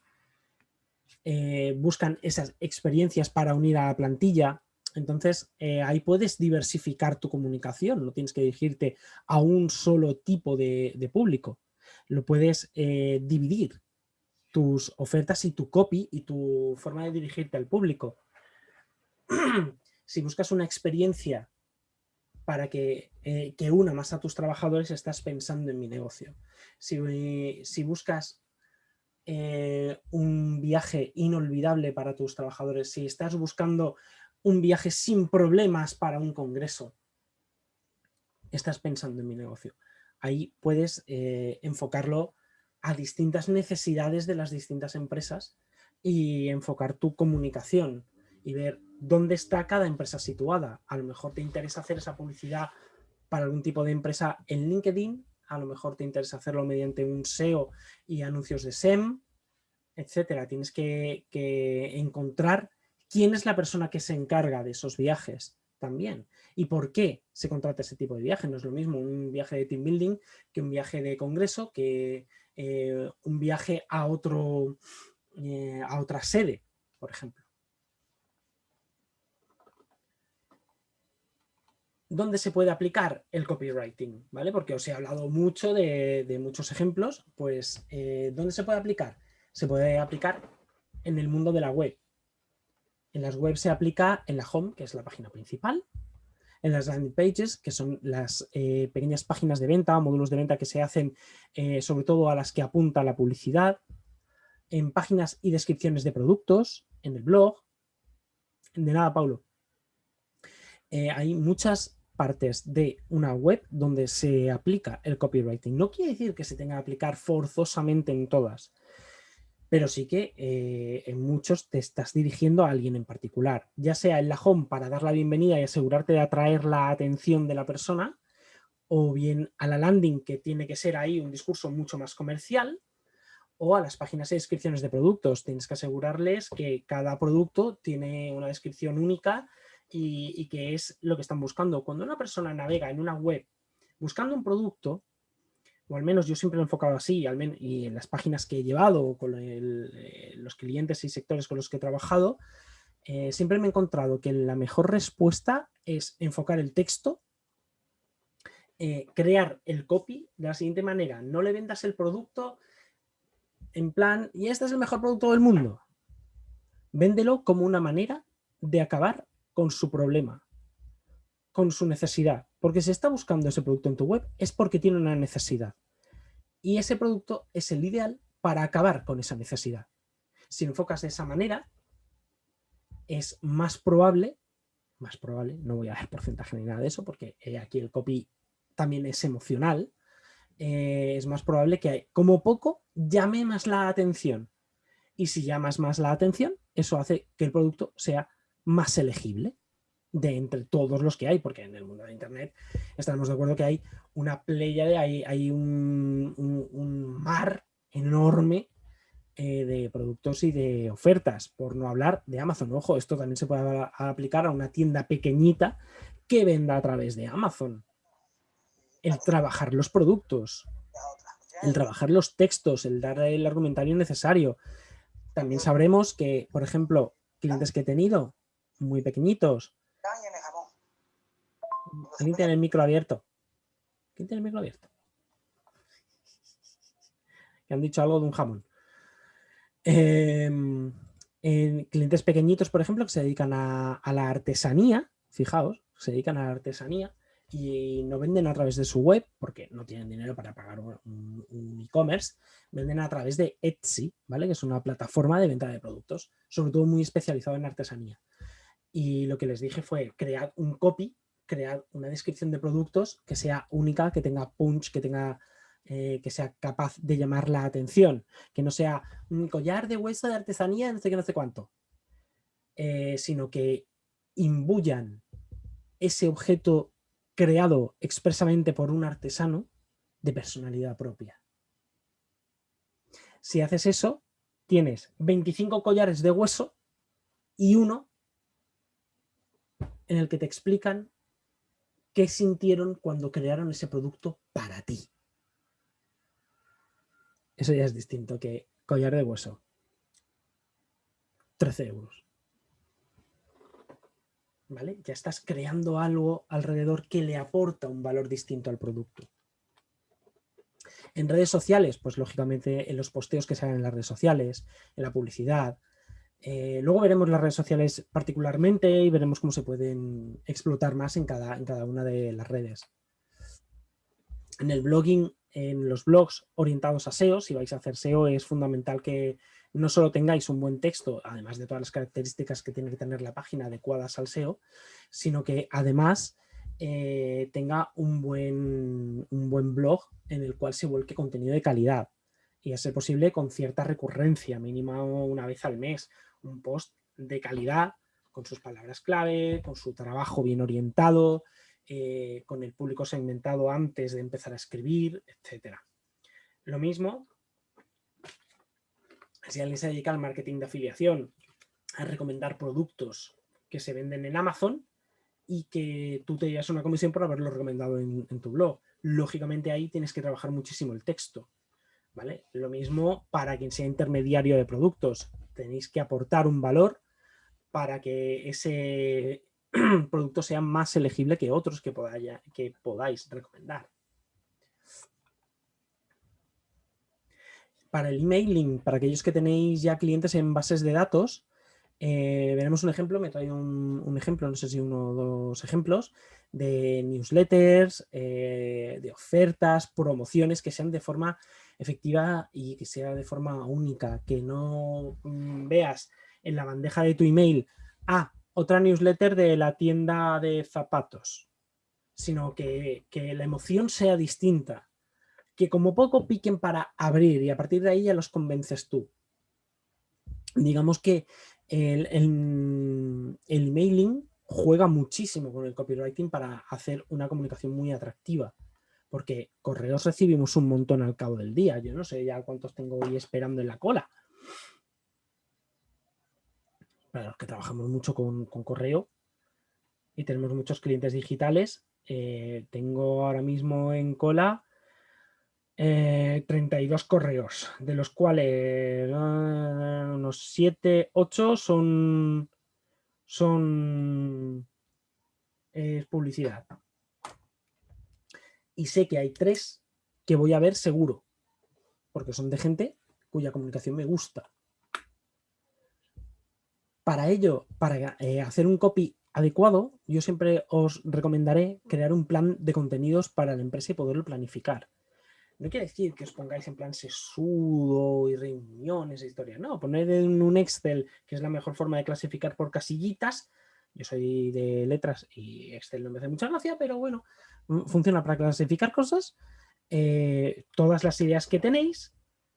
[SPEAKER 2] buscan esas experiencias para unir a la plantilla, entonces, eh, ahí puedes diversificar tu comunicación, no tienes que dirigirte a un solo tipo de, público. Lo puedes eh, dividir, tus ofertas y tu copy y tu forma de dirigirte al público. *clears throat* si buscas una experiencia para que, eh, una más a tus trabajadores, estás pensando en mi negocio. Si, buscas un viaje inolvidable para tus trabajadores, si estás buscando un viaje sin problemas para un congreso. Estás pensando en mi negocio. Ahí puedes eh, enfocarlo a distintas necesidades de las distintas empresas y enfocar tu comunicación y ver dónde está cada empresa situada. A lo mejor te interesa hacer esa publicidad para algún tipo de empresa en LinkedIn, a lo mejor te interesa hacerlo mediante un SEO y anuncios de SEM, etcétera. Tienes que, que encontrar quién es la persona que se encarga de esos viajes también y por qué se contrata ese tipo de viaje. No es lo mismo un viaje de team building que un viaje de congreso, que eh, un viaje a, otro, eh, a otra sede, por ejemplo. ¿Dónde se puede aplicar el copywriting? ¿Vale? Porque os he hablado mucho de, muchos ejemplos, pues eh, ¿dónde se puede aplicar? Se puede aplicar en el mundo de la web, en las webs se aplica en la home, que es la página principal, en las landing pages, que son las eh, pequeñas páginas de venta, módulos de venta que se hacen eh, sobre todo a las que apunta la publicidad, en páginas y descripciones de productos, en el blog. De nada, Paulo. Hay muchas partes de una web donde se aplica el copywriting. No quiere decir que se tenga que aplicar forzosamente en todas, pero sí que eh, en muchos te estás dirigiendo a alguien en particular, ya sea en la home para dar la bienvenida y asegurarte de atraer la atención de la persona, o bien a la landing que tiene que ser ahí un discurso mucho más comercial, o a las páginas de descripciones de productos. Tienes que asegurarles que cada producto tiene una descripción única y, y que es lo que están buscando. Cuando una persona navega en una web buscando un producto, o al menos yo siempre lo he enfocado así, al menos, y en las páginas que he llevado, con eh, los clientes y sectores con los que he trabajado, eh, siempre me he encontrado que la mejor respuesta es enfocar el texto, eh, crear el copy de la siguiente manera, no le vendas el producto en plan, y este es el mejor producto del mundo. Véndelo como una manera de acabar con su problema, con su necesidad. Porque si está buscando ese producto en tu web es porque tiene una necesidad. Y ese producto es el ideal para acabar con esa necesidad. Si enfocas de esa manera, es más probable, más probable, no voy a dar *laughs* porcentaje ni nada de eso, porque eh, aquí el copy también es emocional, eh, es más probable que, como poco, llame más la atención. Y si llamas más la atención, eso hace que el producto sea más elegible de entre todos los que hay, porque en el mundo de Internet estamos de acuerdo que hay una playa, de, hay, hay un, mar enorme eh, de productos y de ofertas, por no hablar de Amazon. Ojo, esto también se puede aplicar a una tienda pequeñita que venda a través de Amazon. El trabajar los productos, el trabajar los textos, el dar el argumentario necesario. También sabremos que, por ejemplo, clientes que he tenido muy pequeñitos, ¿Quién tiene el micro abierto? ¿Quién tiene el micro abierto? Que han dicho algo de un jamón. Em, en clientes pequeñitos, por ejemplo, que se dedican a, la artesanía, fijaos, se dedican a la artesanía y no venden a través de su web porque no tienen dinero para pagar un, un e-commerce, venden a través de Etsy, ¿vale? Que es una plataforma de venta de productos, sobre todo muy especializado en artesanía. Y lo que les dije fue crear un copy crear una descripción de productos que sea única, que tenga punch, que tenga eh, que sea capaz de llamar la atención, que no sea un collar de hueso de artesanía, no sé qué, no sé cuánto, eh, sino que imbuyan ese objeto creado expresamente por un artesano de personalidad propia. Si haces eso, tienes 25 collares de hueso y uno en el que te explican qué sintieron cuando crearon ese producto para ti. Eso ya es distinto que collar de hueso. 13 euros. ¿Vale? Ya estás creando algo alrededor que le aporta un valor distinto al producto. En redes sociales, pues lógicamente en los posteos que se hagan en las redes sociales, en la publicidad, eh, luego veremos las redes sociales particularmente y veremos cómo se pueden explotar más en cada, en cada una de las redes. En el blogging, en los blogs orientados a SEO, si vais a hacer SEO es fundamental que no solo tengáis un buen texto, además de todas las características que tiene que tener la página adecuadas al SEO, sino que además eh, tenga un buen, un buen blog en el cual se vuelque contenido de calidad y a ser posible con cierta recurrencia, mínima una vez al mes un post de calidad, con sus palabras clave, con su trabajo bien orientado, eh, con el público segmentado antes de empezar a escribir, etc. Lo mismo, si alguien se dedica al marketing de afiliación, a recomendar productos que se venden en Amazon y que tú te llevas una comisión por haberlo recomendado en, en tu blog. Lógicamente ahí tienes que trabajar muchísimo el texto. Lo mismo para quien sea intermediario de productos tenéis que aportar un valor para que ese *clears throat* producto sea más elegible que otros que, que podáis recomendar. Para el emailing, para aquellos que tenéis ya clientes en bases de datos, eh, veremos un ejemplo, me trae un, un, ejemplo, no sé si uno o dos ejemplos, de newsletters, eh, de ofertas, promociones que sean de forma efectiva y que sea de forma única, que no mm, veas en la bandeja de tu email, ah, otra newsletter de la tienda de zapatos, sino que, la emoción sea distinta, que como poco piquen para abrir y a partir de ahí ya los convences tú. Digamos que el, el, el emailing juega muchísimo con el copywriting para hacer una comunicación muy atractiva porque correos recibimos un montón al cabo del día. Yo no sé ya cuántos tengo hoy esperando en la cola. Para los que trabajamos mucho con, correo y tenemos muchos clientes digitales, eh, tengo ahora mismo en cola 32 eh, correos, de los cuales ah, unos 7, 8 son, son es publicidad y sé que hay tres que voy a ver seguro, porque son de gente cuya comunicación me gusta. Para ello, para eh, hacer un copy adecuado, yo siempre os recomendaré crear un plan de contenidos para la empresa y poderlo planificar. No quiere decir que os pongáis en plan sesudo y reuniones e historia. No, poner en un Excel, que es la mejor forma de clasificar por casillitas. Yo soy de letras y Excel no me hace mucha gracia, pero bueno, funciona para clasificar cosas, eh, todas las ideas que tenéis,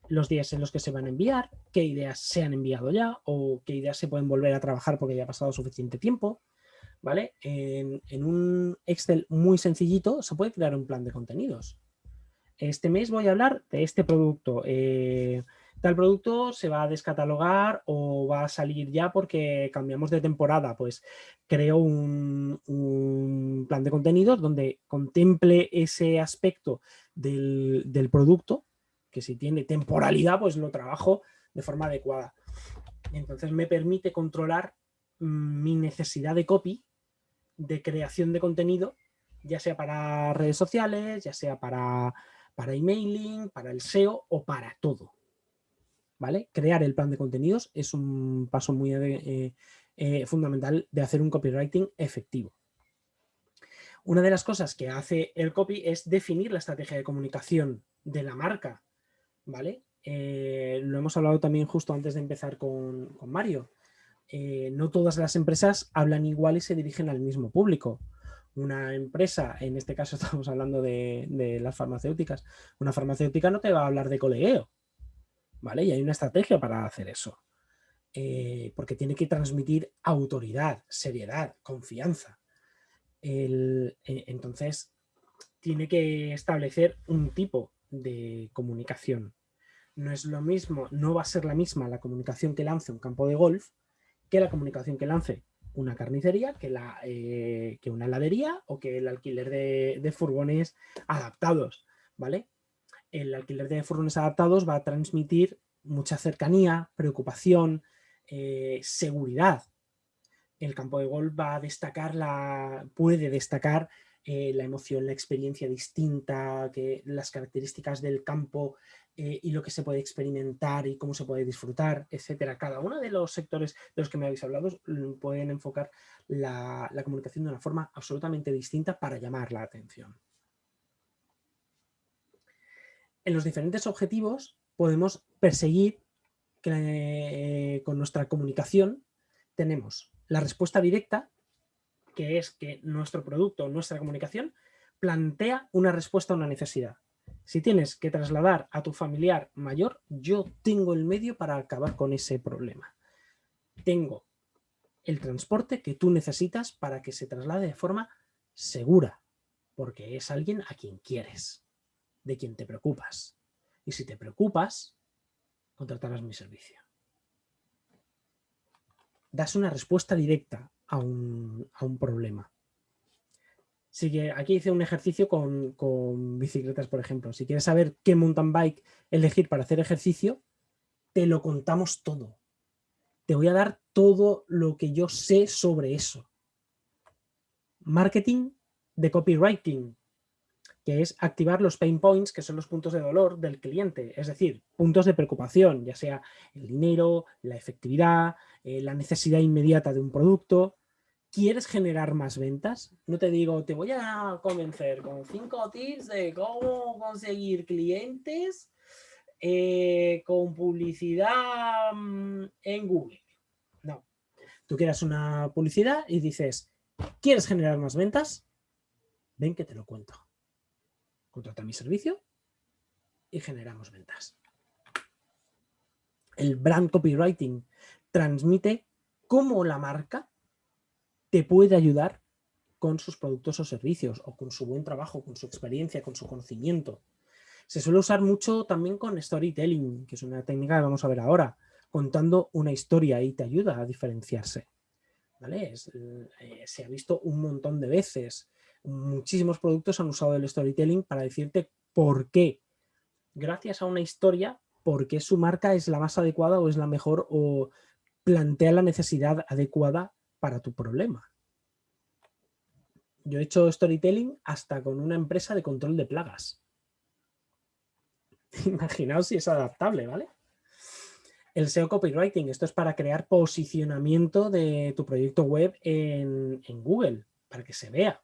[SPEAKER 2] los días en los que se van a enviar, qué ideas se han enviado ya o qué ideas se pueden volver a trabajar porque ya ha pasado suficiente tiempo. ¿Vale? En, un Excel muy sencillito se puede crear un plan de contenidos. Este mes voy a hablar de este producto. Eh, tal producto se va a descatalogar o va a salir ya porque cambiamos de temporada. Pues creo un, plan de contenidos donde contemple ese aspecto del, del producto que si tiene temporalidad, pues lo trabajo de forma adecuada. Entonces me permite controlar mm, mi necesidad de copy, de creación de contenido, ya sea para redes sociales, ya sea para, para emailing, para el SEO o para todo. ¿Vale? Crear el plan de contenidos es un paso muy eh, eh, fundamental de hacer un copywriting efectivo. Una de las cosas que hace el copy es definir la estrategia de comunicación de la marca ¿vale? Eh, lo hemos hablado también justo antes de empezar con, Mario. Eh, no todas las empresas hablan igual y se dirigen al mismo público. Una empresa, en este caso *laughs* estamos hablando de, las farmacéuticas, una farmacéutica no te va a hablar de colegueo, ¿vale? Y hay una estrategia para hacer eso. Eh, porque tiene que transmitir autoridad, seriedad, confianza. entonces, tiene que establecer un tipo de comunicación. No es lo mismo, no va a ser la misma la comunicación que lance un campo de golf que la comunicación que lance una carnicería, que, la, eh, que una heladería o que el alquiler de, furgones adaptados, ¿vale? El alquiler de furgones adaptados va a transmitir mucha cercanía, preocupación, eh, seguridad. El campo de golf va a destacar la, puede destacar eh, la emoción, la experiencia distinta, que, las características del campo eh, y lo que se puede experimentar y cómo se puede disfrutar, etcétera. Cada uno de los sectores de los que me habéis hablado mm, pueden enfocar la, comunicación de una forma absolutamente distinta para llamar la atención. En los diferentes objetivos podemos perseguir que, eh, con nuestra comunicación tenemos la respuesta directa, que es que nuestro producto, nuestra comunicación, plantea una respuesta a una necesidad. Si tienes que trasladar a tu familiar mayor, yo tengo el medio para acabar con ese problema. Tengo el transporte que tú necesitas para que se traslade de forma segura, porque es alguien a quien quieres, de quien te preocupas. Y si te preocupas, contratarás mi servicio. Das una respuesta directa a un, problema. aquí hice un ejercicio con, con, bicicletas, por ejemplo. Si quieres saber qué mountain bike elegir para hacer ejercicio, te lo contamos todo. Te voy a dar todo lo que yo sé sobre eso. Marketing de copywriting, que es activar los pain points, que son los puntos de dolor del cliente, es decir, puntos de preocupación, ya sea el dinero, la efectividad, eh, la necesidad inmediata de un producto. ¿Quieres generar más ventas? No te digo, te voy a convencer con cinco tips de cómo conseguir clientes eh, con publicidad mm, en Google. No. Tú quieres una publicidad y dices, ¿quieres generar más ventas? Ven que te lo cuento. Contrata mi servicio y generamos ventas. El brand copywriting transmite cómo la marca te puede ayudar con sus productos o servicios, o con su buen trabajo, con su experiencia, con su conocimiento. Se suele usar mucho también con storytelling, que es una técnica que vamos a ver ahora, contando una historia y te ayuda a diferenciarse. ¿Vale? Eh, se ha visto un montón de veces. Muchísimos productos han usado el storytelling para decirte por qué. Gracias a una historia, por qué su marca es la más adecuada o es la mejor o plantea la necesidad adecuada para tu problema. Yo he hecho storytelling hasta con una empresa de control de plagas. *laughs* Imaginaos si es adaptable, ¿vale? El SEO Copywriting, esto es para crear posicionamiento de tu proyecto web en, en Google, para que se vea.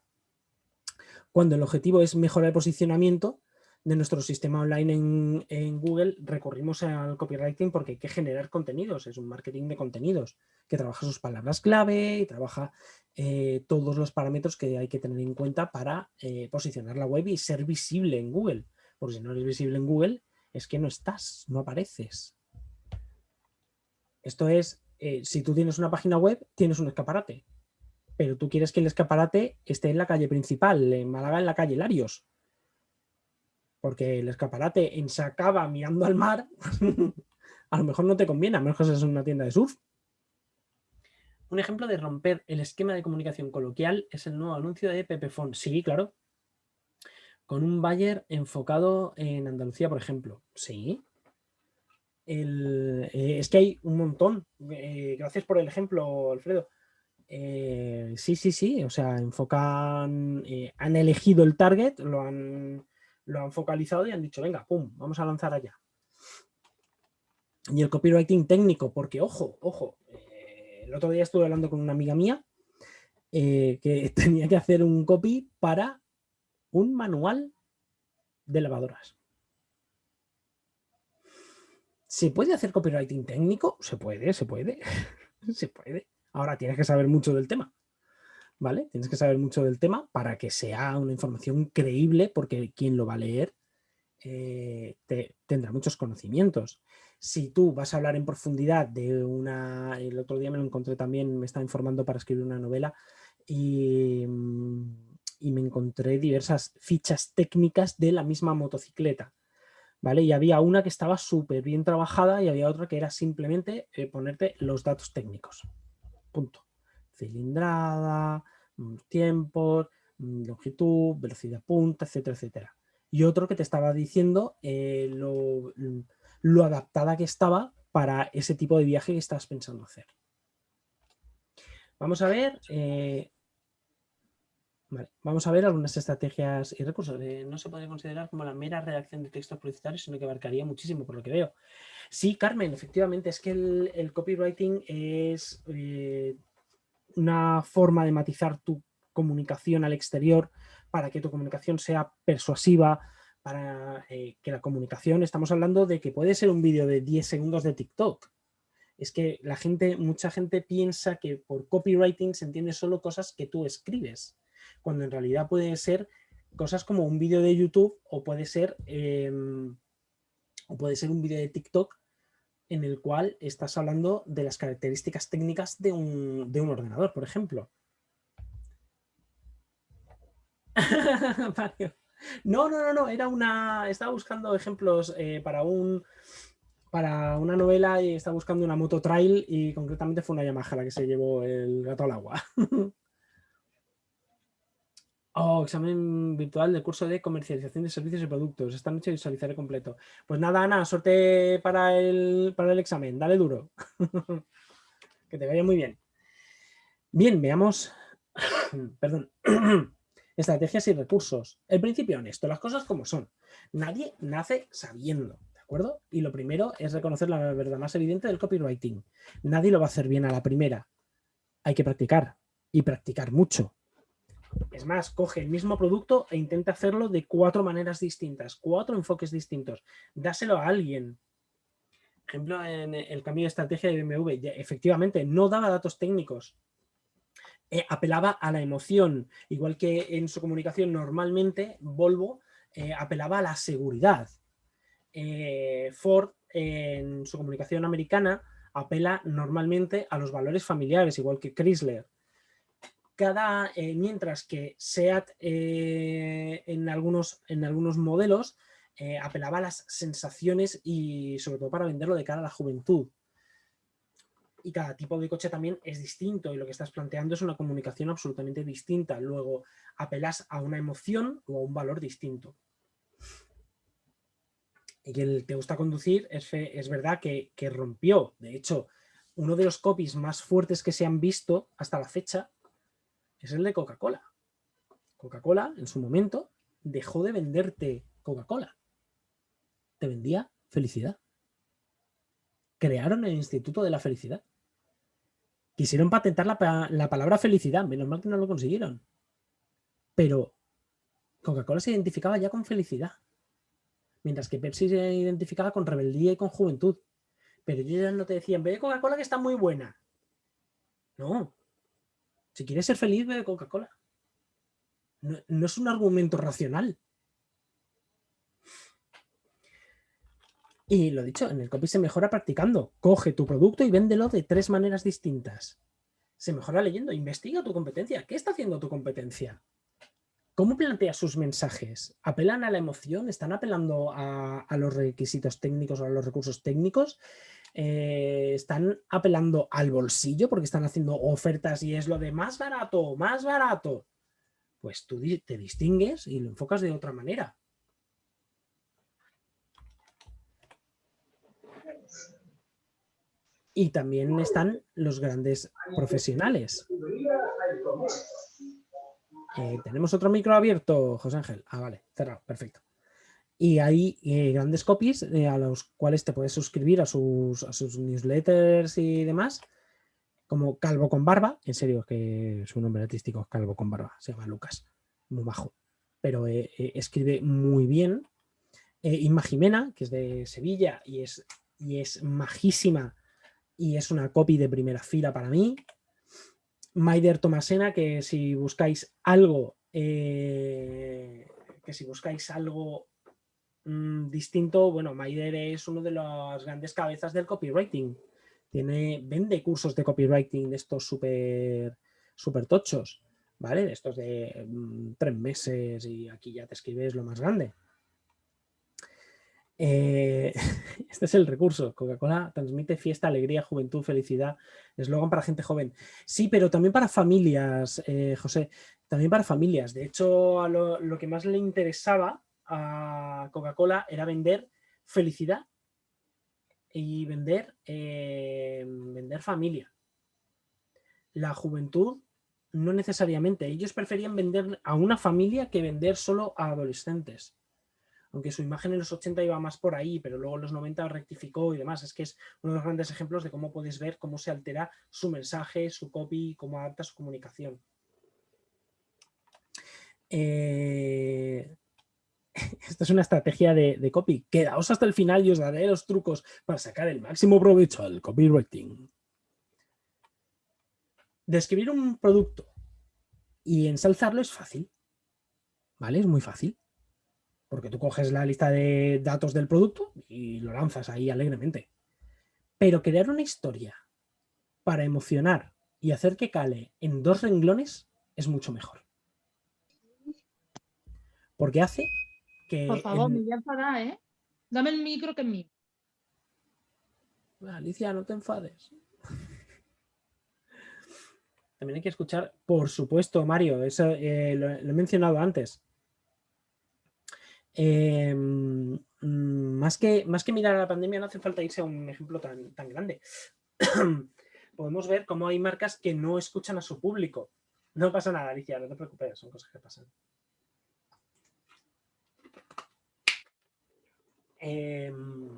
[SPEAKER 2] Cuando el objetivo es mejorar el posicionamiento, de nuestro sistema online en, Google recurrimos al copywriting porque hay que generar contenidos, es un marketing de contenidos que trabaja sus palabras clave y trabaja eh, todos los parámetros que hay que tener en cuenta para eh, posicionar la web y ser visible en Google, Porque si no eres visible en Google, es que no estás, no apareces. Esto es, eh, si tú tienes una página web, tienes un escaparate. Pero tú quieres que el escaparate esté en la calle principal, en Málaga, en la calle Larios. Porque el escaparate en se acaba mirando al mar, *laughs* a lo mejor no te conviene, a lo mejor es una tienda de surf. Un ejemplo de romper el esquema de comunicación coloquial es el nuevo anuncio de Pepefon. Sí, claro. Con un Bayer enfocado en Andalucía, por ejemplo. Sí. Eh, es que hay un montón. Eh, gracias por el ejemplo, Alfredo. Eh, sí, sí, sí. O sea, enfocan, han elegido el target, lo han, lo han focalizado y han dicho, venga, pum, vamos a lanzar allá. Y el copywriting técnico, porque ojo, ojo, el otro día estuve hablando con una amiga mía eh, que *laughs* tenía que hacer un copy para un manual de lavadoras. ¿Se puede hacer copywriting técnico? Se puede, se puede, *laughs* se puede. Ahora tienes que saber mucho del tema, ¿vale? Tienes que saber mucho del tema para que sea una información creíble porque quien lo va a leer eh, tendrá muchos conocimientos. Si tú vas a hablar en profundidad de una... El otro día me lo encontré también, me estaba informando para escribir una novela y, mm, me encontré diversas fichas técnicas de la misma motocicleta. ¿Vale? Y había una que estaba súper bien trabajada y había otra que era simplemente eh, ponerte los datos técnicos. Punto. Cilindrada, mm, tiempos, mm, longitud, velocidad punta, etcétera, etcétera y otro que te estaba diciendo eh, lo, adaptada que estaba para ese tipo de viaje que estás pensando hacer. Vamos a ver, eh, vamos a ver algunas estrategias y recursos. Eh, no se puede considerar como la mera redacción de textos publicitarios, sino que abarcaría muchísimo por lo que veo. Sí, Carmen, efectivamente, es que el, copywriting es una forma de matizar tu comunicación al exterior para que tu comunicación sea persuasiva, para eh, que la comunicación, estamos hablando de que puede ser un vídeo de 10 segundos de TikTok. Es que la gente, mucha gente piensa que por copywriting se entiende solo cosas que tú escribes, cuando en realidad puede ser cosas como un vídeo de YouTube o puede ser, em, o puede ser un vídeo de TikTok en el cual estás hablando de las características técnicas de un, de un ordenador, por ejemplo. *laughs* no, no, no, no, era una... Estaba buscando ejemplos eh, para un para una novela y estaba buscando una moto trail y concretamente fue una Yamaha la que se llevó el gato al agua. *laughs* oh, examen virtual del curso de comercialización de servicios y productos. Esta noche visualizaré completo. Pues nada, Ana, suerte para el, para el examen. Dale duro. *laughs* que te vaya muy bien. Bien, veamos... *coughs* Perdón. *coughs* estrategias y recursos. El principio honesto, las cosas como son. Nadie nace sabiendo, ¿de acuerdo? Y lo primero es reconocer la verdad más evidente del copywriting. Nadie lo va a hacer bien a la primera. Hay que practicar y practicar mucho. Es más, coge el mismo producto e intenta hacerlo de cuatro maneras distintas, cuatro enfoques distintos. Dáselo a alguien. Ejemplo, en el cambio de estrategia de BMW, efectivamente, no daba datos técnicos, eh, apelaba a la emoción, igual que en su comunicación normalmente Volvo eh, apelaba a la seguridad. Eh, Ford en su comunicación americana apela normalmente a los valores familiares, igual que Chrysler. Cada, mientras que SEAT en, algunos, en algunos modelos apelaba a las sensaciones y sobre todo para venderlo de cara a la juventud y cada tipo de coche también es distinto y lo que estás planteando es una comunicación absolutamente distinta. Luego apelas a una emoción o a un valor distinto. Y el te gusta conducir es, es verdad que, que, rompió. De hecho, uno de los copies más fuertes que se han visto hasta la fecha es el de Coca-Cola. Coca-Cola, en su momento, dejó de venderte Coca-Cola. Te vendía felicidad crearon el Instituto de la Felicidad. Quisieron patentar la, palabra felicidad, menos mal que no lo consiguieron. Pero Coca-Cola se identificaba ya con felicidad. Mientras que Pepsi se identificaba con rebeldía y con juventud. Pero ellos ya no te decían, ve Coca-Cola que está muy buena. No. Si quieres ser feliz, bebe Coca-Cola. No, es un argumento racional. Y lo dicho, en el copy se mejora practicando. Coge tu producto y véndelo de tres maneras distintas. Se mejora leyendo, investiga tu competencia. ¿Qué está haciendo tu competencia? ¿Cómo plantea sus mensajes? ¿Apelan a la emoción? ¿Están apelando a, los requisitos técnicos o a los recursos técnicos? Eh, ¿Están apelando al bolsillo porque están haciendo ofertas y es lo de más barato, más barato? Pues tú te distingues y lo enfocas de otra manera. Y también están los grandes profesionales. Eh, tenemos otro micro abierto, José Ángel. Ah, vale, cerrado, perfecto. Y hay eh, grandes copies eh, a los cuales te puedes suscribir a sus, newsletters y demás, como Calvo con Barba, en serio, que su nombre artístico es Calvo con Barba, se llama Lucas, muy bajo, pero escribe muy bien. Inma Jimena, que es de Sevilla y es, y es majísima y es una copy de primera fila para mí. Maider Tomasena, que si buscáis algo, eh, que si buscáis algo mm, distinto, bueno, Maider es uno de las grandes cabezas del copywriting. Tiene, vende cursos de copywriting de estos súper super tochos, ¿vale? De estos de mm, tres meses y aquí ya te escribes lo más grande. Eh, *laughs* este es el recurso. Coca-Cola transmite fiesta, alegría, juventud, felicidad. Eslogan para gente joven. Sí, pero también para familias, eh, José. También para familias. De hecho, lo, que más le interesaba a Coca-Cola era vender felicidad y vender, eh, vender familia. La juventud no necesariamente. Ellos preferían vender a una familia que vender solo a adolescentes aunque su imagen en los 80 iba más por ahí, pero luego en los 90 rectificó y demás. Es que es uno de los grandes ejemplos de cómo puedes ver cómo se altera su mensaje, su copy, cómo adapta su comunicación. Eh, *laughs* esta es una estrategia de, copy. Quedaos hasta el final y os daré los trucos para sacar el máximo provecho al copywriting. Describir un producto y ensalzarlo es fácil. ¿Vale? Es muy fácil porque tú coges la lista de datos del producto y lo lanzas ahí alegremente. Pero crear una historia para emocionar y hacer que cale en dos renglones es mucho mejor. Porque hace que...
[SPEAKER 3] Por favor, me voy ¿eh? Dame el micro que es mío.
[SPEAKER 2] Alicia, no te enfades. *laughs* También hay que escuchar, por supuesto, Mario, eso eh, lo he mencionado antes, Em, mm, más, que, más que mirar a la pandemia no hace falta irse a un ejemplo tan, tan grande. *coughs* Podemos ver cómo hay marcas que no escuchan a su público. No pasa nada, Alicia, no te preocupes, son cosas que pasan. Em,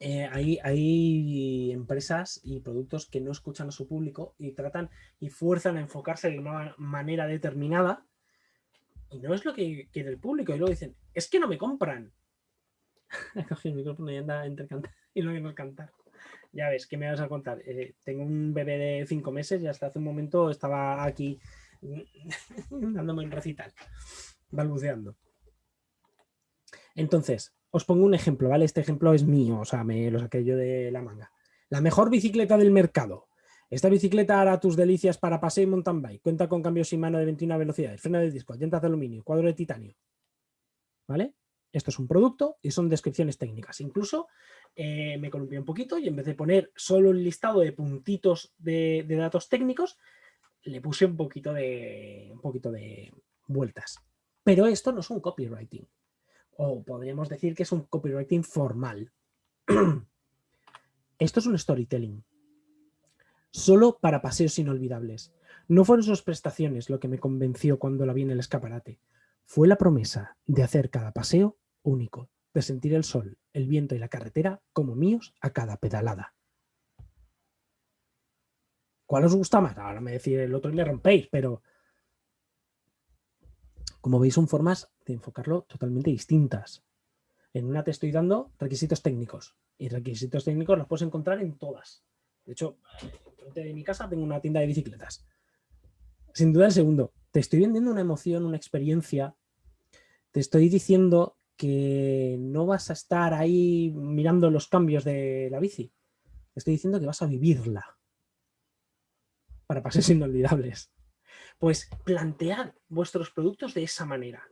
[SPEAKER 2] eh, hay, hay, empresas y productos que no escuchan a su público y tratan y fuerzan a enfocarse de una manera determinada y no es lo que quiere el público. Y luego dicen, es que no me compran. *laughs* He cogido el micrófono y anda entre cantar *laughs* y no cantar. Ya ves, ¿qué me vas a contar? Eh, tengo un bebé de cinco meses y hasta hace un momento estaba aquí *laughs* dándome un recital, balbuceando. Entonces, os pongo un ejemplo, ¿vale? Este ejemplo es mío, o sea, me lo saqué yo de la manga. La mejor bicicleta del mercado. Esta bicicleta hará tus delicias para paseo y mountain bike. Cuenta con cambios sin mano de 21 velocidades, freno de disco, llantas de aluminio, cuadro de titanio. ¿Vale? Esto es un producto y son descripciones técnicas. Incluso eh, me columpié un poquito y en vez de poner solo un listado de puntitos de, datos técnicos, le puse un poquito, de, un poquito de vueltas. Pero esto no es un copywriting. O podríamos decir que es un copywriting formal. *clears throat* esto es un storytelling solo para paseos inolvidables. No fueron sus prestaciones lo que me convenció cuando la vi en el escaparate. Fue la promesa de hacer cada paseo único, de sentir el sol, el viento y la carretera como míos a cada pedalada. ¿Cuál os gusta más? Ahora me decís el otro y me rompéis, pero como veis son formas de enfocarlo totalmente distintas. En una te estoy dando requisitos técnicos y requisitos técnicos los puedes encontrar en todas. De hecho, de mi casa tengo una tienda de bicicletas. Sin duda el segundo. Te estoy vendiendo una emoción, una experiencia. Te estoy diciendo que no vas a estar ahí mirando los cambios de la bici. Estoy diciendo que vas a vivirla para pases inolvidables. Pues plantead vuestros productos de esa manera,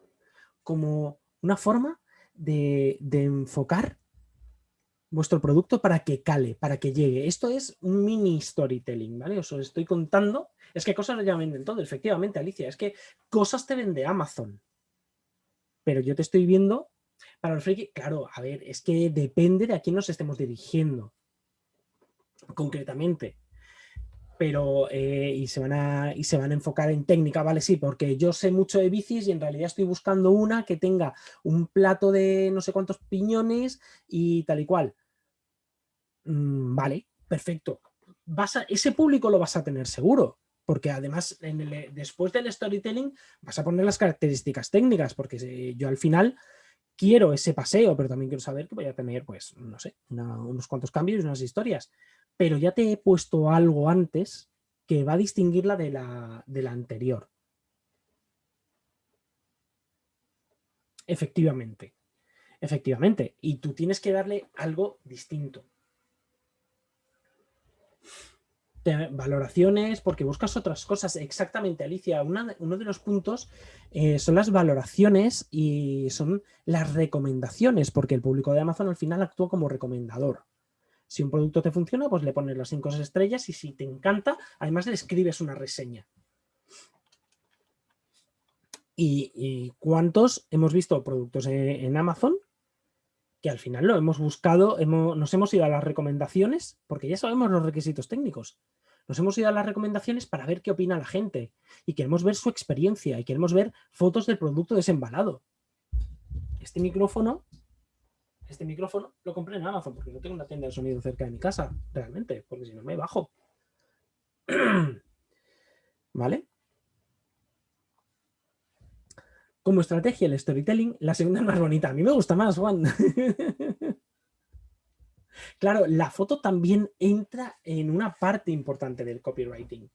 [SPEAKER 2] como una forma de, de enfocar vuestro producto para que cale, para que llegue. Esto es un mini storytelling, ¿vale? Os estoy contando. Es que cosas ya venden todo, efectivamente, Alicia. Es que cosas te vende Amazon. Pero yo te estoy viendo para el friki. Claro, a ver, es que depende de a quién nos estemos dirigiendo. Concretamente. Pero, eh, y, se van a, y se van a enfocar en técnica, ¿vale? Sí, porque yo sé mucho de bicis y en realidad estoy buscando una que tenga un plato de no sé cuántos piñones y tal y cual. Mm, vale, perfecto. Vas a, ese público lo vas a tener seguro, porque además después del storytelling vas a poner las características técnicas, porque yo al final quiero ese paseo, pero también quiero saber que voy a tener, pues, no sé, unos cuantos cambios y unas historias. Pero ya te he puesto algo antes que va a distinguirla de la, anterior. Efectivamente, efectivamente. Y tú tienes que darle algo distinto valoraciones, porque buscas otras cosas. Exactamente, Alicia, uno de los puntos eh, son las valoraciones y son las recomendaciones, porque el público de Amazon al final actúa como recomendador. Si un producto te funciona, pues le pones las cinco estrellas y si te encanta, además le escribes una reseña. ¿Y, cuántos hemos visto productos en Amazon que al final lo hemos buscado, nos hemos ido a las recomendaciones, porque ya sabemos los requisitos técnicos. Nos hemos ido a las recomendaciones para ver qué opina la gente y queremos ver su experiencia y queremos ver fotos del producto desembalado. Este micrófono, este micrófono lo compré en Amazon porque no tengo una tienda de sonido cerca de mi casa, realmente, porque si no me bajo. *clears throat* ¿Vale? Como estrategia el storytelling, la segunda es más bonita. A mí me gusta más, Juan. *laughs* claro, la foto también entra en una parte importante del copywriting.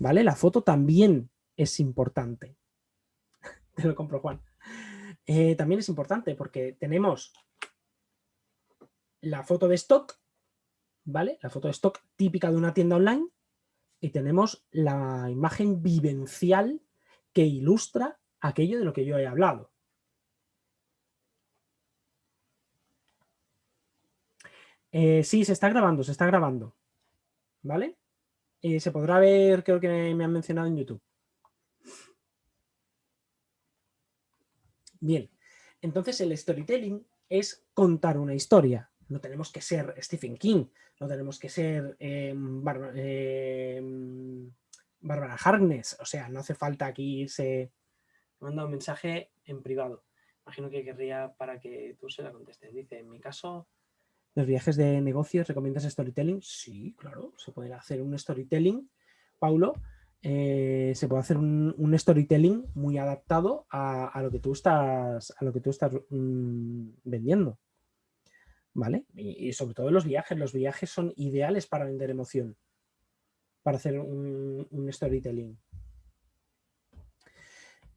[SPEAKER 2] ¿Vale? La foto también es importante. *laughs* Te lo compro, Juan. Eh, también es importante porque tenemos la foto de stock, ¿vale? La foto de stock típica de una tienda online y tenemos la imagen vivencial que ilustra aquello de lo que yo he hablado. Eh, sí, se está grabando, se está grabando. ¿Vale? Y se podrá ver, creo que me han mencionado en YouTube. Bien, entonces el storytelling es contar una historia. No tenemos que ser Stephen King, no tenemos que ser em, em, Bárbara Harkness, o sea, no hace falta aquí irse me manda un mensaje en privado. Imagino que querría para que tú se la contestes. Dice, en mi caso, ¿los viajes de negocios recomiendas storytelling? Sí, claro, se puede hacer un storytelling. Paulo, eh, se puede hacer un, storytelling muy adaptado a, lo que tú estás, a lo que tú estás mm, vendiendo. ¿Vale? Y, sobre todo los viajes. Los viajes son ideales para vender emoción, para hacer un storytelling.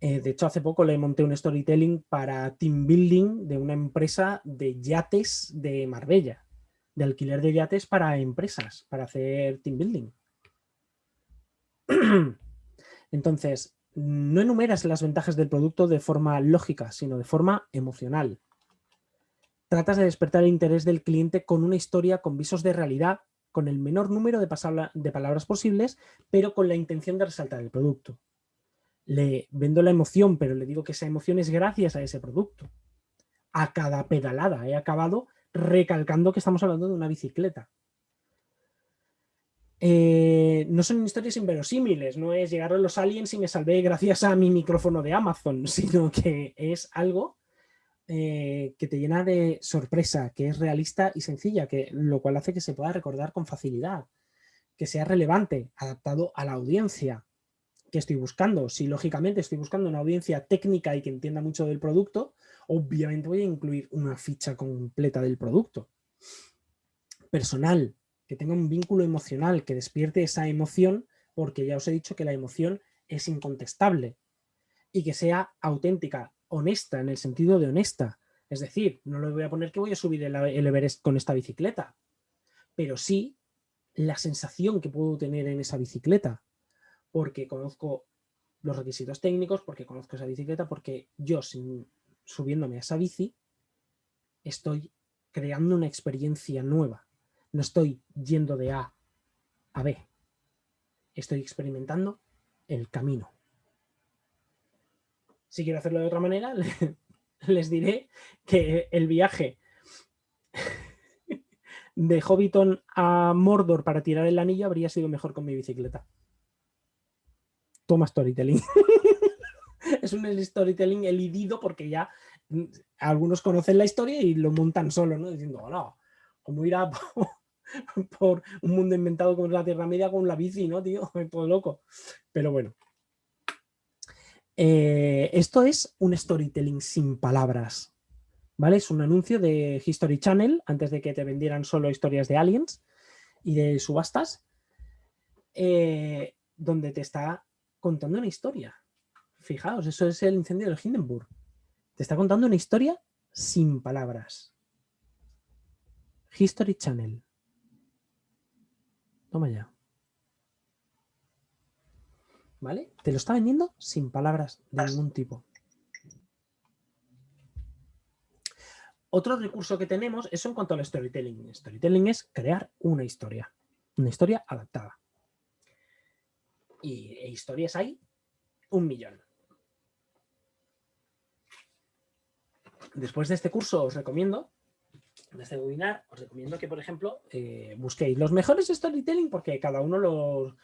[SPEAKER 2] Eh, de hecho, hace poco le monté un storytelling para team building de una empresa de yates de Marbella, de alquiler de yates para empresas, para hacer team building. *clears throat* Entonces, no enumeras las ventajas del producto de forma lógica, sino de forma emocional. Tratas de despertar el interés del cliente con una historia con visos de realidad, con el menor número de, palabras posibles, pero con la intención de resaltar el producto le vendo la emoción, pero le digo que esa emoción es gracias a ese producto. A cada pedalada he acabado recalcando que estamos hablando de una bicicleta. Eh, no son historias inverosímiles, no es llegar a los aliens y me salvé gracias a mi micrófono de Amazon, *laughs* sino que es algo eh, que te llena de sorpresa, que es realista y sencilla, que, lo cual hace que se pueda recordar con facilidad, que sea relevante, adaptado a la audiencia, que estoy buscando. Si lógicamente estoy buscando una audiencia técnica y que entienda mucho del producto, obviamente voy a incluir una ficha completa del producto. Personal, que tenga un vínculo emocional, que despierte esa emoción, porque ya os he dicho que la emoción es incontestable y que sea auténtica, honesta, en el sentido de honesta. Es decir, no le voy a poner que voy a subir el, Everest con esta bicicleta, pero sí la sensación que puedo tener en esa bicicleta, porque conozco los requisitos técnicos, porque conozco esa bicicleta, porque yo sin, subiéndome a esa bici estoy creando una experiencia nueva. No estoy yendo de A a B. Estoy experimentando el camino. Si quiero hacerlo de otra manera, *laughs* les diré que el viaje *laughs* de Hobbiton a Mordor para tirar el anillo habría sido mejor con mi bicicleta. Toma storytelling. *laughs* es un storytelling elidido porque ya algunos conocen la historia y lo montan solo, ¿no? Diciendo, no, ¿cómo irá por, un mundo inventado como la Tierra Media con la bici, no, tío? Todo loco. Pero bueno. Eh, esto es un storytelling sin palabras. ¿vale? Es un anuncio de History Channel, antes de que te vendieran solo historias de aliens y de subastas, eh, donde te está contando una historia. Fijaos, eso es el incendio del Hindenburg. Te está contando una historia sin palabras. History Channel. Toma ya. ¿Vale? Te lo está vendiendo sin palabras de ningún tipo. Otro recurso que tenemos es en cuanto al storytelling. Storytelling es crear una historia, una historia adaptada. Y e historias hay un millón. Después de este curso os recomiendo, de este webinar, os recomiendo que, por ejemplo, eh, busquéis los mejores storytelling, porque cada uno los...